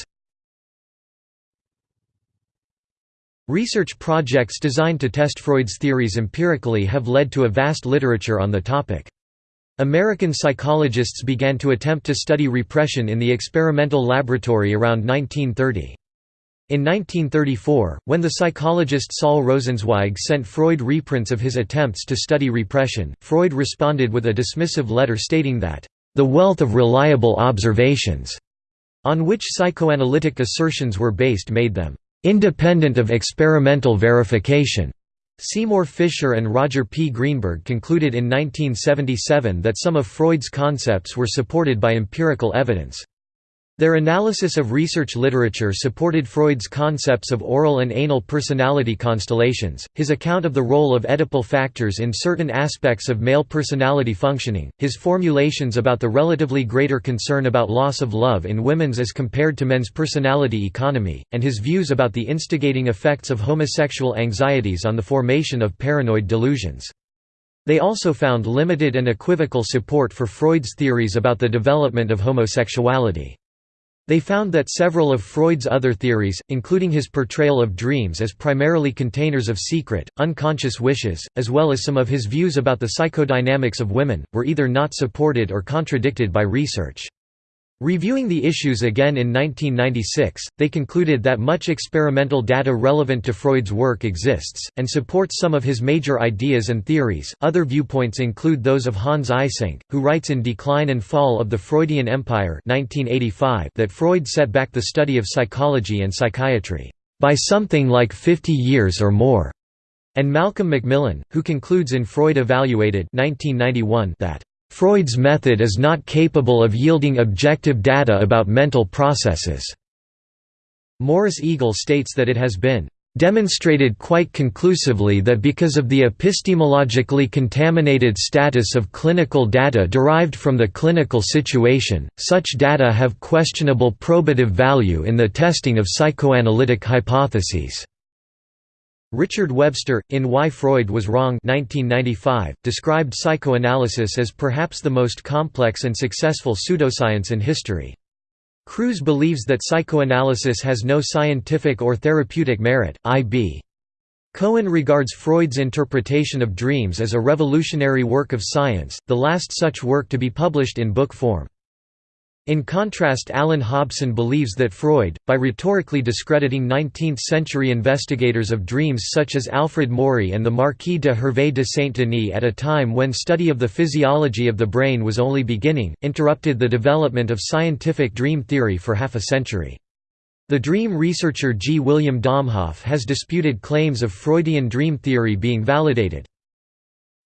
Research projects designed to test Freud's theories empirically have led to a vast literature on the topic. American psychologists began to attempt to study repression in the experimental laboratory around 1930. In 1934, when the psychologist Saul Rosenzweig sent Freud reprints of his attempts to study repression, Freud responded with a dismissive letter stating that, "...the wealth of reliable observations," on which psychoanalytic assertions were based made them independent of experimental verification. Seymour Fisher and Roger P. Greenberg concluded in 1977 that some of Freud's concepts were supported by empirical evidence. Their analysis of research literature supported Freud's concepts of oral and anal personality constellations, his account of the role of Oedipal factors in certain aspects of male personality functioning, his formulations about the relatively greater concern about loss of love in women's as compared to men's personality economy, and his views about the instigating effects of homosexual anxieties on the formation of paranoid delusions. They also found limited and equivocal support for Freud's theories about the development of homosexuality. They found that several of Freud's other theories, including his portrayal of dreams as primarily containers of secret, unconscious wishes, as well as some of his views about the psychodynamics of women, were either not supported or contradicted by research. Reviewing the issues again in 1996, they concluded that much experimental data relevant to Freud's work exists, and supports some of his major ideas and theories. Other viewpoints include those of Hans Eysenck, who writes in Decline and Fall of the Freudian Empire 1985 that Freud set back the study of psychology and psychiatry by something like 50 years or more, and Malcolm Macmillan, who concludes in Freud Evaluated 1991 that Freud's method is not capable of yielding objective data about mental processes. Morris Eagle states that it has been demonstrated quite conclusively that because of the epistemologically contaminated status of clinical data derived from the clinical situation, such data have questionable probative value in the testing of psychoanalytic hypotheses. Richard Webster, in Why Freud Was Wrong 1995, described psychoanalysis as perhaps the most complex and successful pseudoscience in history. Crews believes that psychoanalysis has no scientific or therapeutic merit. I.B. Cohen regards Freud's interpretation of dreams as a revolutionary work of science, the last such work to be published in book form. In contrast Alan Hobson believes that Freud, by rhetorically discrediting 19th-century investigators of dreams such as Alfred Maury and the Marquis de Hervé de Saint-Denis at a time when study of the physiology of the brain was only beginning, interrupted the development of scientific dream theory for half a century. The dream researcher G. William Domhoff has disputed claims of Freudian dream theory being validated.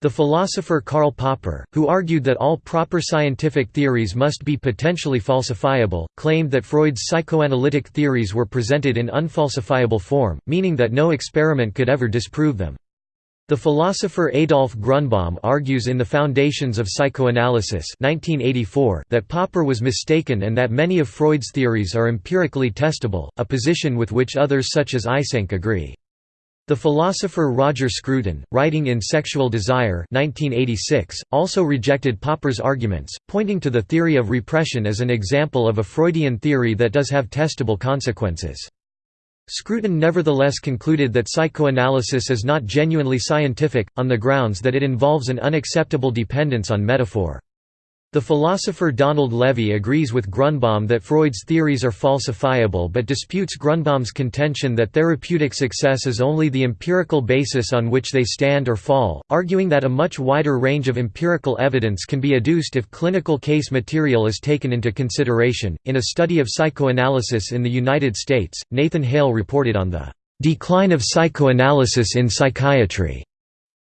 The philosopher Karl Popper, who argued that all proper scientific theories must be potentially falsifiable, claimed that Freud's psychoanalytic theories were presented in unfalsifiable form, meaning that no experiment could ever disprove them. The philosopher Adolf Grunbaum argues in The Foundations of Psychoanalysis 1984 that Popper was mistaken and that many of Freud's theories are empirically testable, a position with which others such as Eysenck agree. The philosopher Roger Scruton, writing in Sexual Desire 1986, also rejected Popper's arguments, pointing to the theory of repression as an example of a Freudian theory that does have testable consequences. Scruton nevertheless concluded that psychoanalysis is not genuinely scientific, on the grounds that it involves an unacceptable dependence on metaphor. The philosopher Donald Levy agrees with Grunbaum that Freud's theories are falsifiable but disputes Grunbaum's contention that therapeutic success is only the empirical basis on which they stand or fall, arguing that a much wider range of empirical evidence can be adduced if clinical case material is taken into consideration. In a study of psychoanalysis in the United States, Nathan Hale reported on the decline of psychoanalysis in psychiatry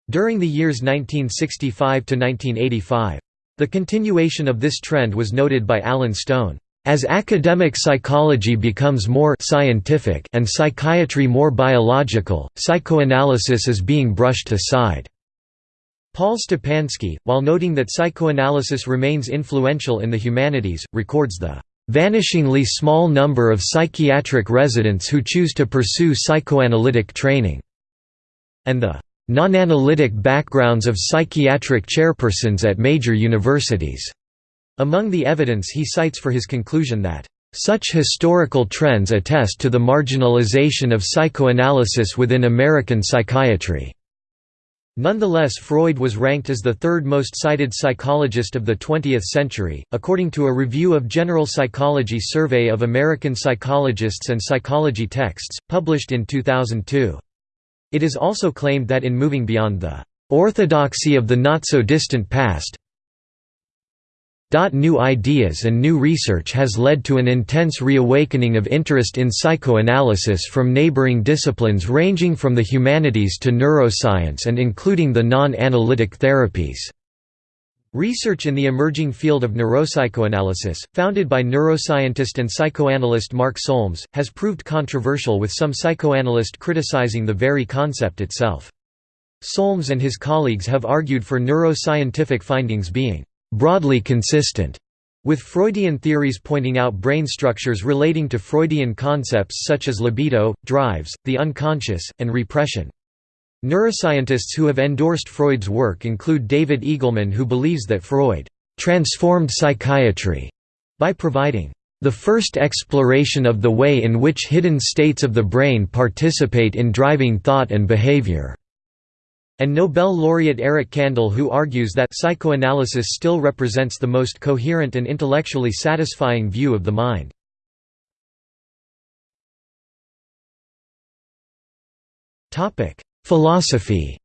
during the years 1965 to 1985. The continuation of this trend was noted by Alan Stone. As academic psychology becomes more scientific and psychiatry more biological, psychoanalysis is being brushed aside. Paul Stepansky, while noting that psychoanalysis remains influential in the humanities, records the vanishingly small number of psychiatric residents who choose to pursue psychoanalytic training, and the non-analytic backgrounds of psychiatric chairpersons at major universities. Among the evidence he cites for his conclusion that such historical trends attest to the marginalization of psychoanalysis within American psychiatry. Nonetheless Freud was ranked as the third most cited psychologist of the 20th century, according to a review of General Psychology Survey of American Psychologists and Psychology Texts, published in 2002. It is also claimed that in moving beyond the orthodoxy of the not-so-distant past, New ideas and new research has led to an intense reawakening of interest in psychoanalysis from neighboring disciplines ranging from the humanities to neuroscience and including the non-analytic therapies. Research in the emerging field of neuropsychoanalysis, founded by neuroscientist and psychoanalyst Mark Solms, has proved controversial with some psychoanalysts criticizing the very concept itself. Solms and his colleagues have argued for neuroscientific findings being «broadly consistent» with Freudian theories pointing out brain structures relating to Freudian concepts such as libido, drives, the unconscious, and repression. Neuroscientists who have endorsed Freud's work include David Eagleman who believes that Freud «transformed psychiatry» by providing the first exploration of the way in which hidden states of the brain participate in driving thought and behavior and Nobel laureate Eric Kandel who argues that psychoanalysis still represents the most coherent and intellectually satisfying view of the mind. Philosophy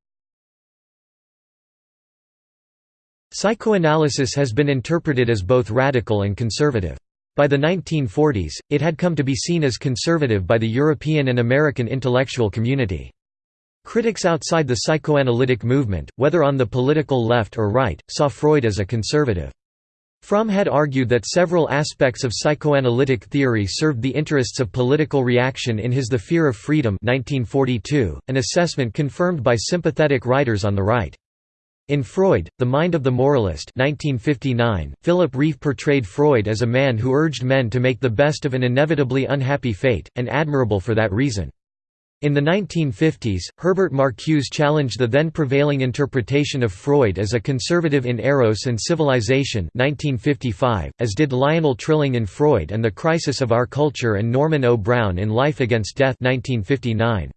Psychoanalysis has been interpreted as both radical and conservative. By the 1940s, it had come to be seen as conservative by the European and American intellectual community. Critics outside the psychoanalytic movement, whether on the political left or right, saw Freud as a conservative. Fromm had argued that several aspects of psychoanalytic theory served the interests of political reaction in his The Fear of Freedom 1942, an assessment confirmed by sympathetic writers on the right. In Freud, The Mind of the Moralist 1959, Philip Rieff portrayed Freud as a man who urged men to make the best of an inevitably unhappy fate, and admirable for that reason. In the 1950s, Herbert Marcuse challenged the then prevailing interpretation of Freud as a conservative in Eros and Civilization 1955, as did Lionel Trilling in Freud and the Crisis of Our Culture and Norman O. Brown in Life Against Death 1959.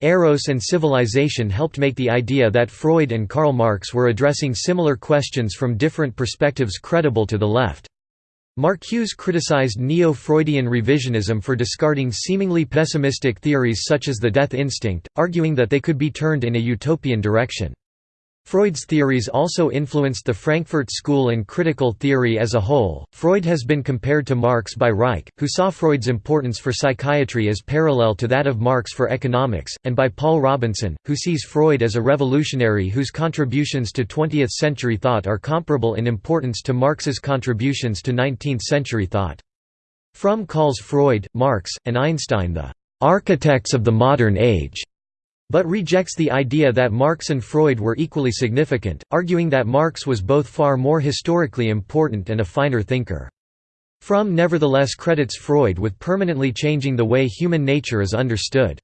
Eros and Civilization helped make the idea that Freud and Karl Marx were addressing similar questions from different perspectives credible to the left. Marcuse criticized neo-Freudian revisionism for discarding seemingly pessimistic theories such as the death instinct, arguing that they could be turned in a utopian direction. Freud's theories also influenced the Frankfurt School and critical theory as a whole. Freud has been compared to Marx by Reich, who saw Freud's importance for psychiatry as parallel to that of Marx for economics, and by Paul Robinson, who sees Freud as a revolutionary whose contributions to 20th century thought are comparable in importance to Marx's contributions to 19th century thought. Fromm calls Freud, Marx, and Einstein the architects of the modern age but rejects the idea that Marx and Freud were equally significant, arguing that Marx was both far more historically important and a finer thinker. Fromm nevertheless credits Freud with permanently changing the way human nature is understood.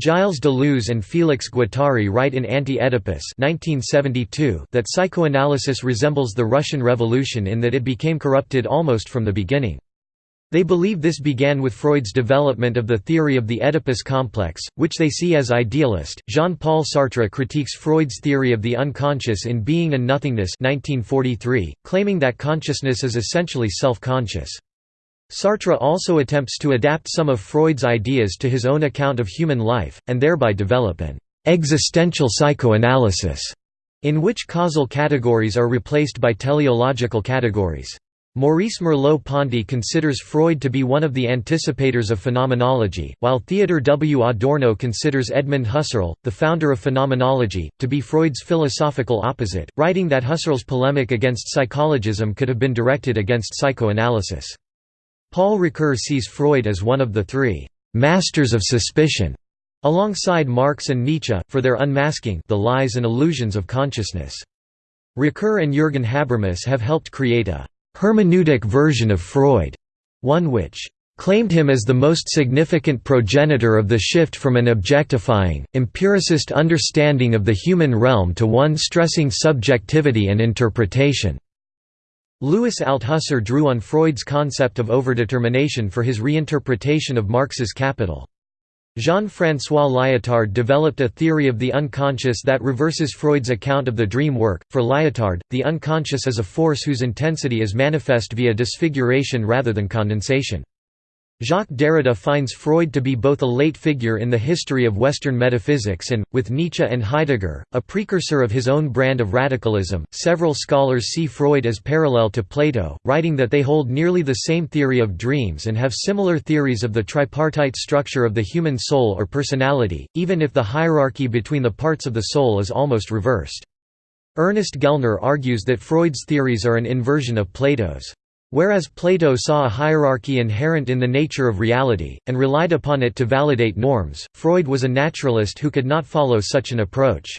Gilles Deleuze and Félix Guattari write in Anti-Oedipus that psychoanalysis resembles the Russian Revolution in that it became corrupted almost from the beginning. They believe this began with Freud's development of the theory of the Oedipus complex, which they see as idealist. Jean-Paul Sartre critiques Freud's theory of the unconscious in Being and Nothingness 1943, claiming that consciousness is essentially self-conscious. Sartre also attempts to adapt some of Freud's ideas to his own account of human life, and thereby develop an existential psychoanalysis, in which causal categories are replaced by teleological categories. Maurice Merleau-Ponty considers Freud to be one of the anticipators of phenomenology, while Theodor W. Adorno considers Edmund Husserl, the founder of phenomenology, to be Freud's philosophical opposite, writing that Husserl's polemic against psychologism could have been directed against psychoanalysis. Paul Ricoeur sees Freud as one of the three «masters of suspicion» alongside Marx and Nietzsche, for their unmasking the lies and illusions of consciousness. Ricoeur and Jürgen Habermas have helped create a hermeneutic version of Freud, one which claimed him as the most significant progenitor of the shift from an objectifying, empiricist understanding of the human realm to one stressing subjectivity and interpretation. Louis Althusser drew on Freud's concept of overdetermination for his reinterpretation of Marx's Capital. Jean-François Lyotard developed a theory of the unconscious that reverses Freud's account of the dream work. For Lyotard, the unconscious is a force whose intensity is manifest via disfiguration rather than condensation. Jacques Derrida finds Freud to be both a late figure in the history of Western metaphysics and, with Nietzsche and Heidegger, a precursor of his own brand of radicalism. Several scholars see Freud as parallel to Plato, writing that they hold nearly the same theory of dreams and have similar theories of the tripartite structure of the human soul or personality, even if the hierarchy between the parts of the soul is almost reversed. Ernest Gellner argues that Freud's theories are an inversion of Plato's. Whereas Plato saw a hierarchy inherent in the nature of reality, and relied upon it to validate norms, Freud was a naturalist who could not follow such an approach.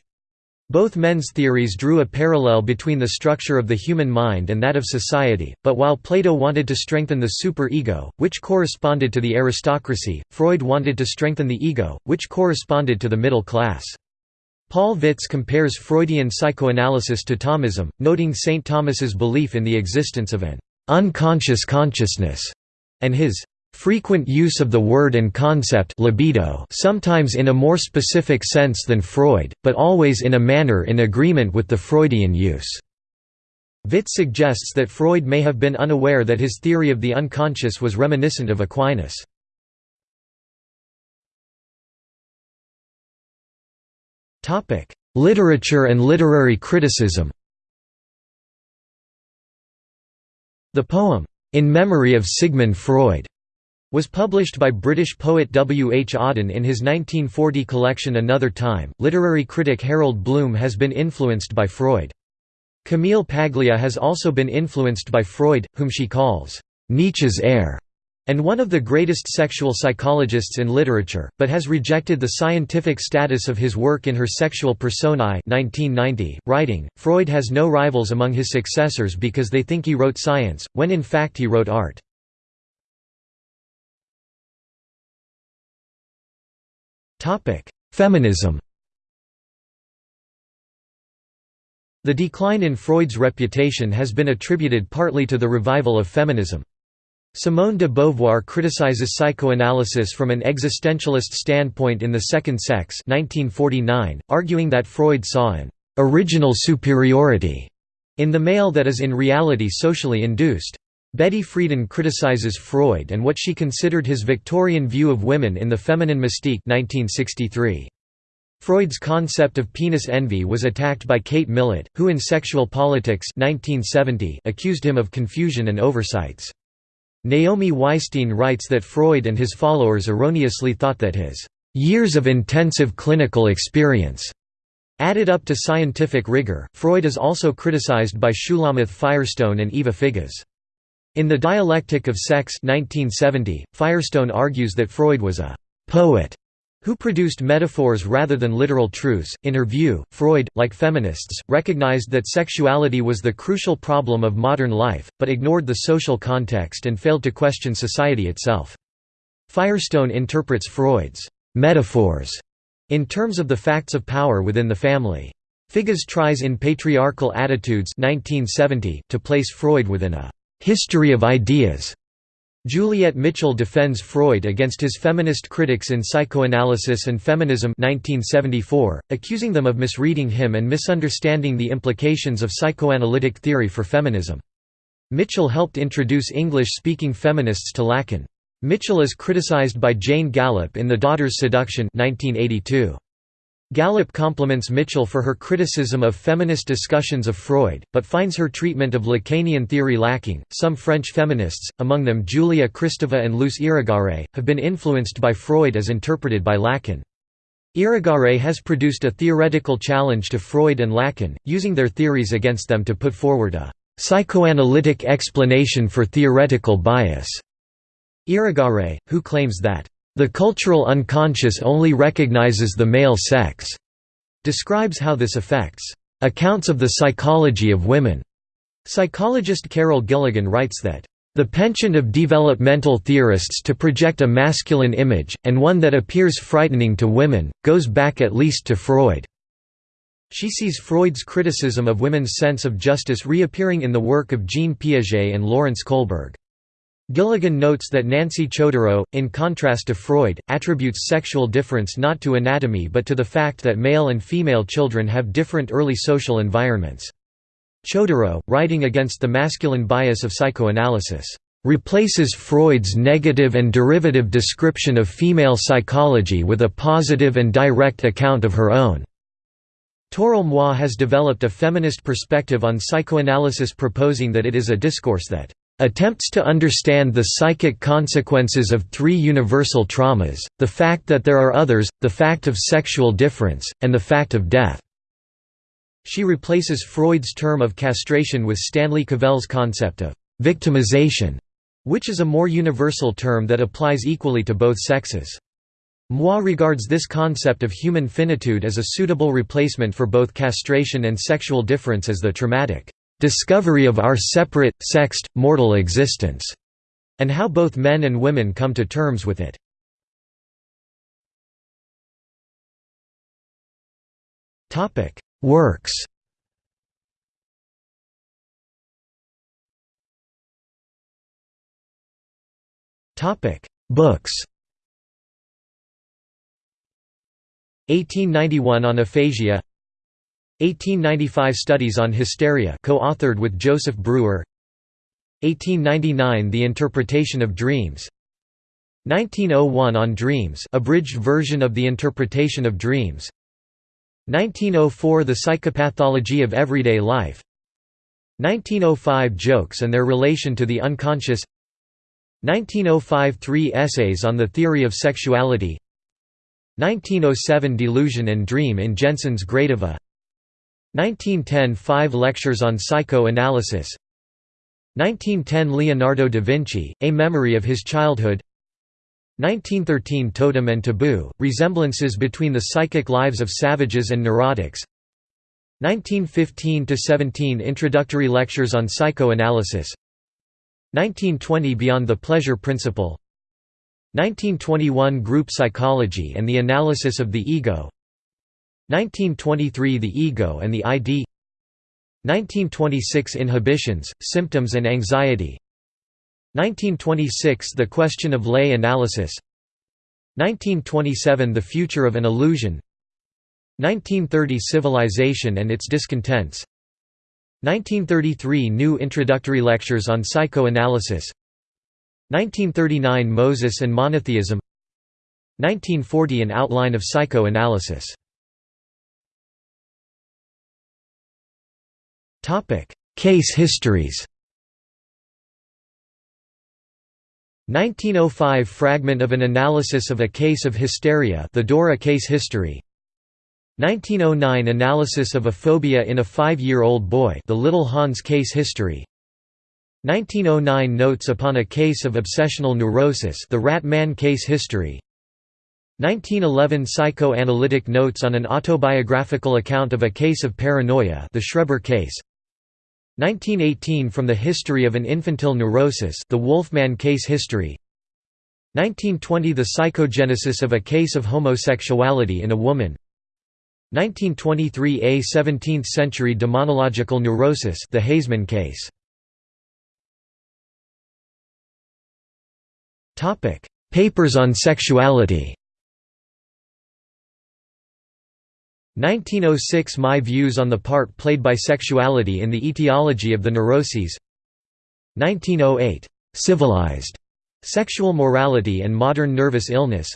Both men's theories drew a parallel between the structure of the human mind and that of society, but while Plato wanted to strengthen the super-ego, which corresponded to the aristocracy, Freud wanted to strengthen the ego, which corresponded to the middle class. Paul Vitz compares Freudian psychoanalysis to Thomism, noting St. Thomas's belief in the existence of an unconscious consciousness, and his frequent use of the word and concept libido sometimes in a more specific sense than Freud, but always in a manner in agreement with the Freudian use. Vitz suggests that Freud may have been unaware that his theory of the unconscious was reminiscent of Aquinas. Literature and literary criticism The poem, "'In Memory of Sigmund Freud' was published by British poet W. H. Auden in his 1940 collection Another Time. Literary critic Harold Bloom has been influenced by Freud. Camille Paglia has also been influenced by Freud, whom she calls Nietzsche's heir, and one of the greatest sexual psychologists in literature, but has rejected the scientific status of his work in her Sexual Personae 1990, writing, Freud has no rivals among his successors because they think he wrote science, when in fact he wrote art. Feminism The decline in Freud's reputation has been attributed partly to the revival of feminism. Simone de Beauvoir criticizes psychoanalysis from an existentialist standpoint in The Second Sex 1949, arguing that Freud saw an «original superiority» in the male that is in reality socially induced. Betty Friedan criticizes Freud and what she considered his Victorian view of women in The Feminine Mystique 1963. Freud's concept of penis envy was attacked by Kate Millett, who in Sexual Politics 1970 accused him of confusion and oversights. Naomi Weisstein writes that Freud and his followers erroneously thought that his years of intensive clinical experience added up to scientific rigor. Freud is also criticized by Shulamith Firestone and Eva Figes. In The Dialectic of Sex 1970, Firestone argues that Freud was a poet who produced metaphors rather than literal truths. In her view, Freud, like feminists, recognized that sexuality was the crucial problem of modern life, but ignored the social context and failed to question society itself. Firestone interprets Freud's metaphors in terms of the facts of power within the family. Figes tries in Patriarchal Attitudes 1970 to place Freud within a history of ideas Juliet Mitchell defends Freud against his feminist critics in Psychoanalysis and Feminism 1974, accusing them of misreading him and misunderstanding the implications of psychoanalytic theory for feminism. Mitchell helped introduce English-speaking feminists to Lacan. Mitchell is criticized by Jane Gallop in The Daughter's Seduction 1982. Gallop compliments Mitchell for her criticism of feminist discussions of Freud, but finds her treatment of Lacanian theory lacking. Some French feminists, among them Julia Kristeva and Luce Irigaray, have been influenced by Freud as interpreted by Lacan. Irigaray has produced a theoretical challenge to Freud and Lacan, using their theories against them to put forward a psychoanalytic explanation for theoretical bias. Irigaray, who claims that the cultural unconscious only recognizes the male sex, describes how this affects accounts of the psychology of women. Psychologist Carol Gilligan writes that the penchant of developmental theorists to project a masculine image, and one that appears frightening to women, goes back at least to Freud. She sees Freud's criticism of women's sense of justice reappearing in the work of Jean Piaget and Lawrence Kohlberg. Gilligan notes that Nancy Chodorow, in contrast to Freud, attributes sexual difference not to anatomy but to the fact that male and female children have different early social environments. Chodorow, writing against the masculine bias of psychoanalysis, replaces Freud's negative and derivative description of female psychology with a positive and direct account of her own. Toril Moi has developed a feminist perspective on psychoanalysis proposing that it is a discourse that Attempts to understand the psychic consequences of three universal traumas, the fact that there are others, the fact of sexual difference, and the fact of death. She replaces Freud's term of castration with Stanley Cavell's concept of victimization, which is a more universal term that applies equally to both sexes. Moi regards this concept of human finitude as a suitable replacement for both castration and sexual difference as the traumatic discovery of our separate, sexed, mortal existence, and how both men and women come to terms with it. Works Books 1891 on aphasia 1895 Studies on Hysteria co-authored with Joseph Breuer 1899 The Interpretation of Dreams. 1901 On Dreams abridged version of The Interpretation of Dreams. 1904 The Psychopathology of Everyday Life. 1905 Jokes and their relation to the unconscious. 1905 Three essays on the theory of sexuality. 1907 Delusion and Dream in Jensen's Gradiva 1910 Five lectures on psychoanalysis. 1910 Leonardo da Vinci, A Memory of His Childhood. 1913 Totem and Taboo, Resemblances between the Psychic Lives of Savages and Neurotics. 1915–17 Introductory Lectures on Psychoanalysis. 1920 Beyond the Pleasure Principle. 1921 Group Psychology and the Analysis of the Ego 1923 The Ego and the ID 1926 Inhibitions, Symptoms and Anxiety. 1926 The Question of Lay Analysis. 1927 The Future of an Illusion. 1930 Civilization and its Discontents. 1933 New Introductory Lectures on Psychoanalysis. 1939 Moses and Monotheism. 1940 An Outline of Psychoanalysis Case histories. 1905 Fragment of an analysis of a case of hysteria the Dora case history. 1909 Analysis of a phobia in a five-year-old boy the Little Hans case history. 1909 Notes upon a case of obsessional neurosis the Rat Man case history. 1911 Psychoanalytic notes on an autobiographical account of a case of paranoia the Schreber case 1918 From the History of an Infantile Neurosis the Wolfman case history. 1920 The psychogenesis of a case of homosexuality in a woman. 1923 A 17th-century demonological neurosis the Haizmann case. Papers on sexuality 1906 My views on the part played by sexuality in the etiology of the neuroses. 1908 Civilized Sexual Morality and Modern Nervous Illness.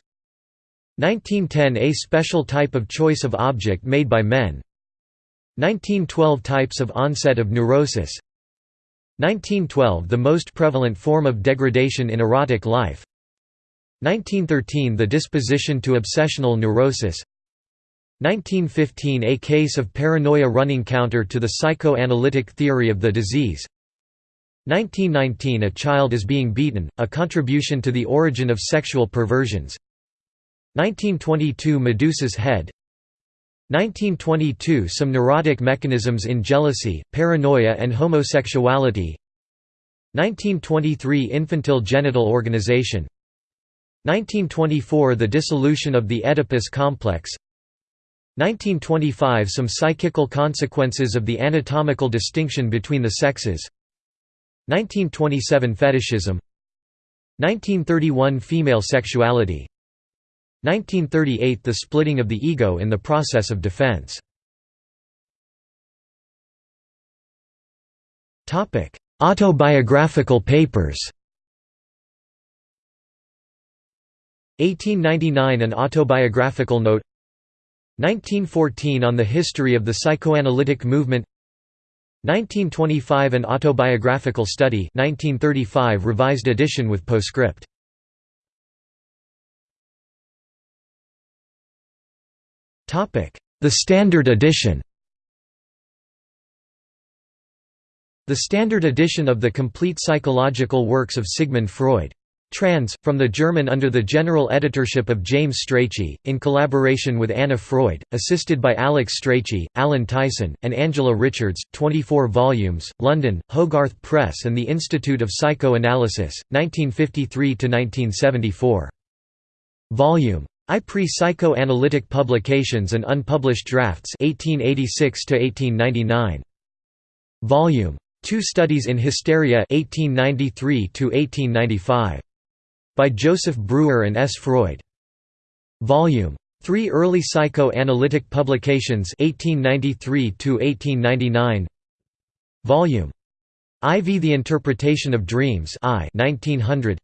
1910 A special type of choice of object made by men. 1912 Types of onset of neurosis. 1912 The most prevalent form of degradation in erotic life. 1913 The disposition to obsessional neurosis 1915 A case of paranoia running counter to the psychoanalytic theory of the disease. 1919 A child is being beaten, a contribution to the origin of sexual perversions. 1922 Medusa's head. 1922 Some neurotic mechanisms in jealousy, paranoia and homosexuality. 1923 Infantile genital organization. 1924 The dissolution of the Oedipus complex 1925 Some psychical consequences of the anatomical distinction between the sexes. 1927 Fetishism. 1931 Female sexuality. 1938 The splitting of the ego in the process of defense. Autobiographical papers. 1899 An autobiographical note 1914 On the history of the psychoanalytic movement. 1925 An autobiographical study 1935 revised edition with postscript. The Standard Edition. The Standard Edition of the Complete Psychological Works of Sigmund Freud Trans, from the German under the general editorship of James Strachey, in collaboration with Anna Freud, assisted by Alix Strachey, Alan Tyson, and Angela Richards, 24 volumes, London, Hogarth Press and the Institute of Psychoanalysis, 1953–1974. Volume. I Pre-Psychoanalytic Publications and Unpublished Drafts 1886 1899. Volume. Two Studies in Hysteria 1893 1895. By Joseph Breuer and S. Freud. Volume 3 Early Psychoanalytic Publications 1893–1899 Volume IV The Interpretation of Dreams I 1900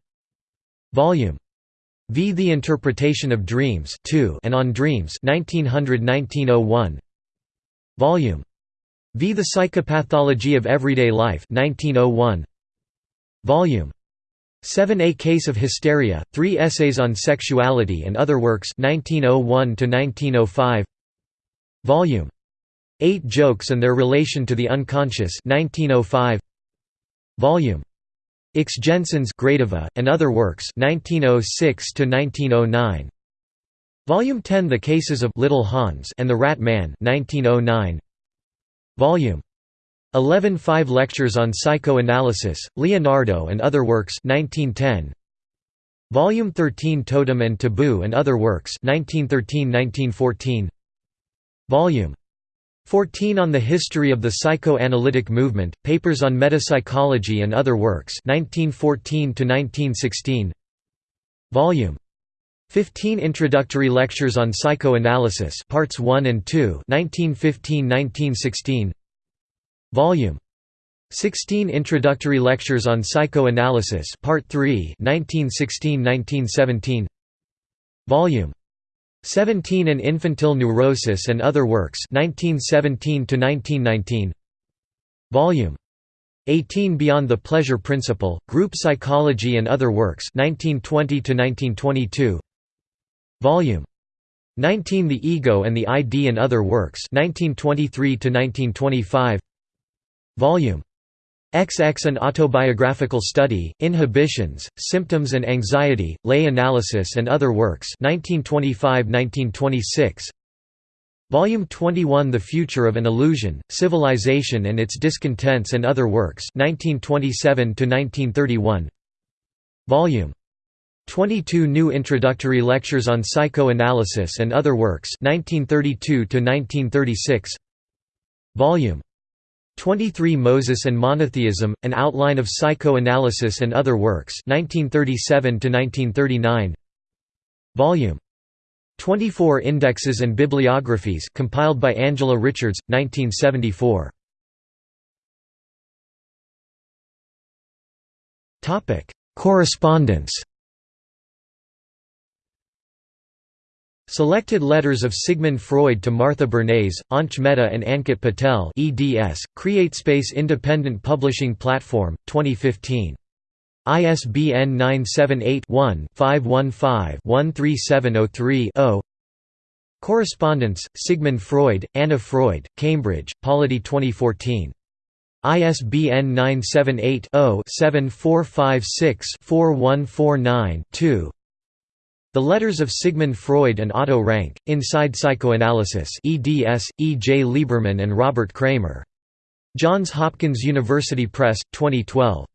Volume V The Interpretation of Dreams 2 and On Dreams 1900–1901 Volume V The Psychopathology of Everyday Life 1901 Volume 7 A Case of Hysteria, Three Essays on Sexuality and Other Works 1901–1905 Volume 8 Jokes and Their Relation to the Unconscious 1905 Volume Ix Jensen's Gradiva, and Other Works 1906–1909 Volume 10 The Cases of Little Hans and the Rat Man 1909 Volume 11 Five Lectures on Psychoanalysis, Leonardo and Other Works 1910. Volume 13 Totem and Taboo and Other Works 1913–1914. Volume 14 On the History of the Psychoanalytic Movement, Papers on Metapsychology and Other Works 1914–1916. Volume 15 Introductory Lectures on Psychoanalysis Parts 1 and 2 1915–1916. Volume 16 Introductory Lectures on Psychoanalysis Part 3 1916-1917 Volume 17 An Infantile Neurosis and Other Works 1917 1919 Volume 18 Beyond the Pleasure Principle Group Psychology and Other Works 1920 1922 Volume 19 The Ego and the ID and Other Works 1923 1925 Volume. XX An Autobiographical Study, Inhibitions, Symptoms and Anxiety, Lay Analysis and Other Works 1925–1926 Volume 21 The Future of an Illusion, Civilization and Its Discontents and Other Works 1927–1931 Volume 22 New Introductory Lectures on Psychoanalysis and Other Works 1932–1936 Volume 23 Moses and Monotheism, An Outline of Psychoanalysis and Other Works 1937–1939 Volume. 24 Indexes and Bibliographies compiled by Angela Richards, 1974 Correspondence Selected letters of Sigmund Freud to Martha Bernays, Anch Mehta and Ankit Patel eds, CreateSpace Independent Publishing Platform, 2015. ISBN 978-1-515-13703-0 Correspondence, Sigmund Freud, Anna Freud, Cambridge, Polity 2014. ISBN 978 0 7456 4149 2 the Letters of Sigmund Freud and Otto Rank, Inside Psychoanalysis eds, E. J. Lieberman and Robert Kramer. Johns Hopkins University Press, 2012.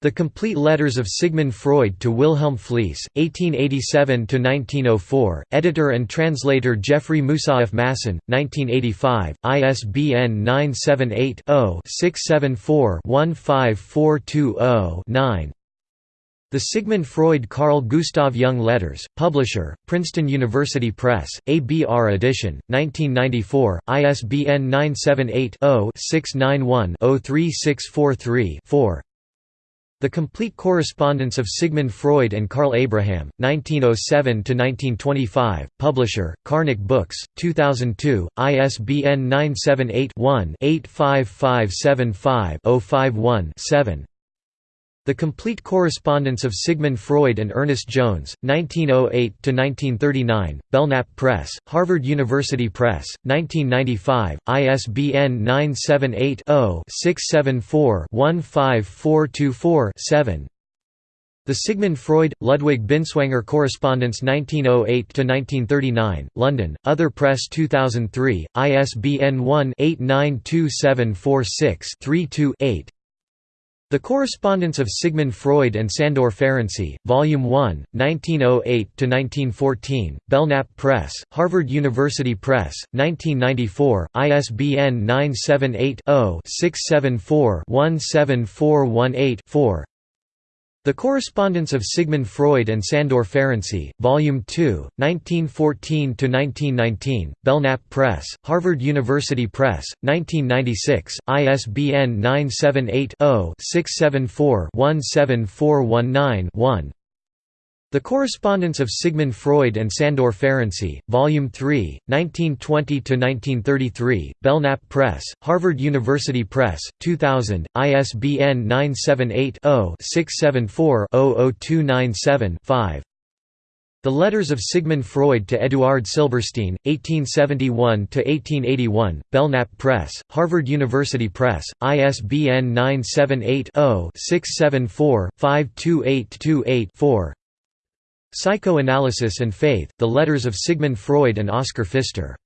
The Complete Letters of Sigmund Freud to Wilhelm Fliess, 1887–1904, editor and translator Jeffrey Moussaieff Masson, 1985, ISBN 978 0 674 15420 9 the Sigmund Freud Carl Gustav Jung Letters, Publisher, Princeton University Press, ABR edition, 1994, ISBN 978-0-691-03643-4 The Complete Correspondence of Sigmund Freud and Karl Abraham, 1907–1925, Publisher, Karnac Books, 2002, ISBN 978 one 85575 51 7 the Complete Correspondence of Sigmund Freud and Ernest Jones, 1908–1939, Belknap Press, Harvard University Press, 1995, ISBN 978-0-674-15424-7 The Sigmund Freud, Ludwig Binswanger Correspondence 1908–1939, London, Other Press 2003, ISBN 1-892746-32-8 the Correspondence of Sigmund Freud and Sandor Ferenczi, Volume 1, 1908–1914, Belknap Press, Harvard University Press, 1994, ISBN 978 0 674 17418 4 The Correspondence of Sigmund Freud and Sandor Ferenczi, Volume 2, 1914–1919, Belknap Press, Harvard University Press, 1996, ISBN 978-0-674-17419-1 The Correspondence of Sigmund Freud and Sandor Ferenczi, Volume 3, 1920–1933, Belknap Press, Harvard University Press, 2000, ISBN 978-0-674-00297-5 The Letters of Sigmund Freud to Eduard Silberstein, 1871–1881, Belknap Press, Harvard University Press, ISBN 978 0 674 52828 4 Psychoanalysis and Faith, The Letters of Sigmund Freud and Oskar Pfister.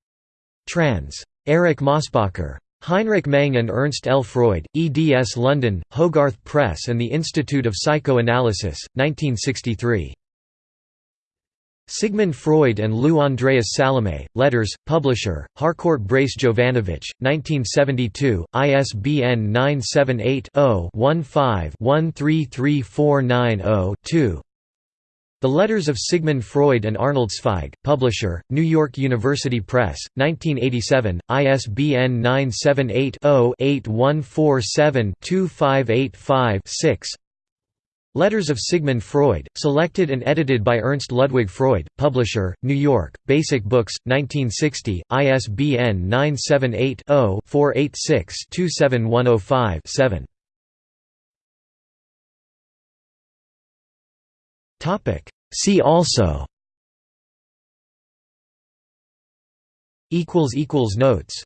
Trans. Eric Mosbacher. Heinrich Meng and Ernst L. Freud, eds London, Hogarth Press and the Institute of Psychoanalysis, 1963. Sigmund Freud and Lou Andreas Salome, Letters, Publisher, Harcourt Brace Jovanovich, 1972, ISBN 978 0 15 133490 2 the Letters of Sigmund Freud and Arnold Zweig, Publisher, New York University Press, 1987, ISBN 978-0-8147-2585-6 Letters of Sigmund Freud, selected and edited by Ernst Ludwig Freud, Publisher, New York, Basic Books, 1960, ISBN 978 0 486 27105 7 See also. Equals equals Notes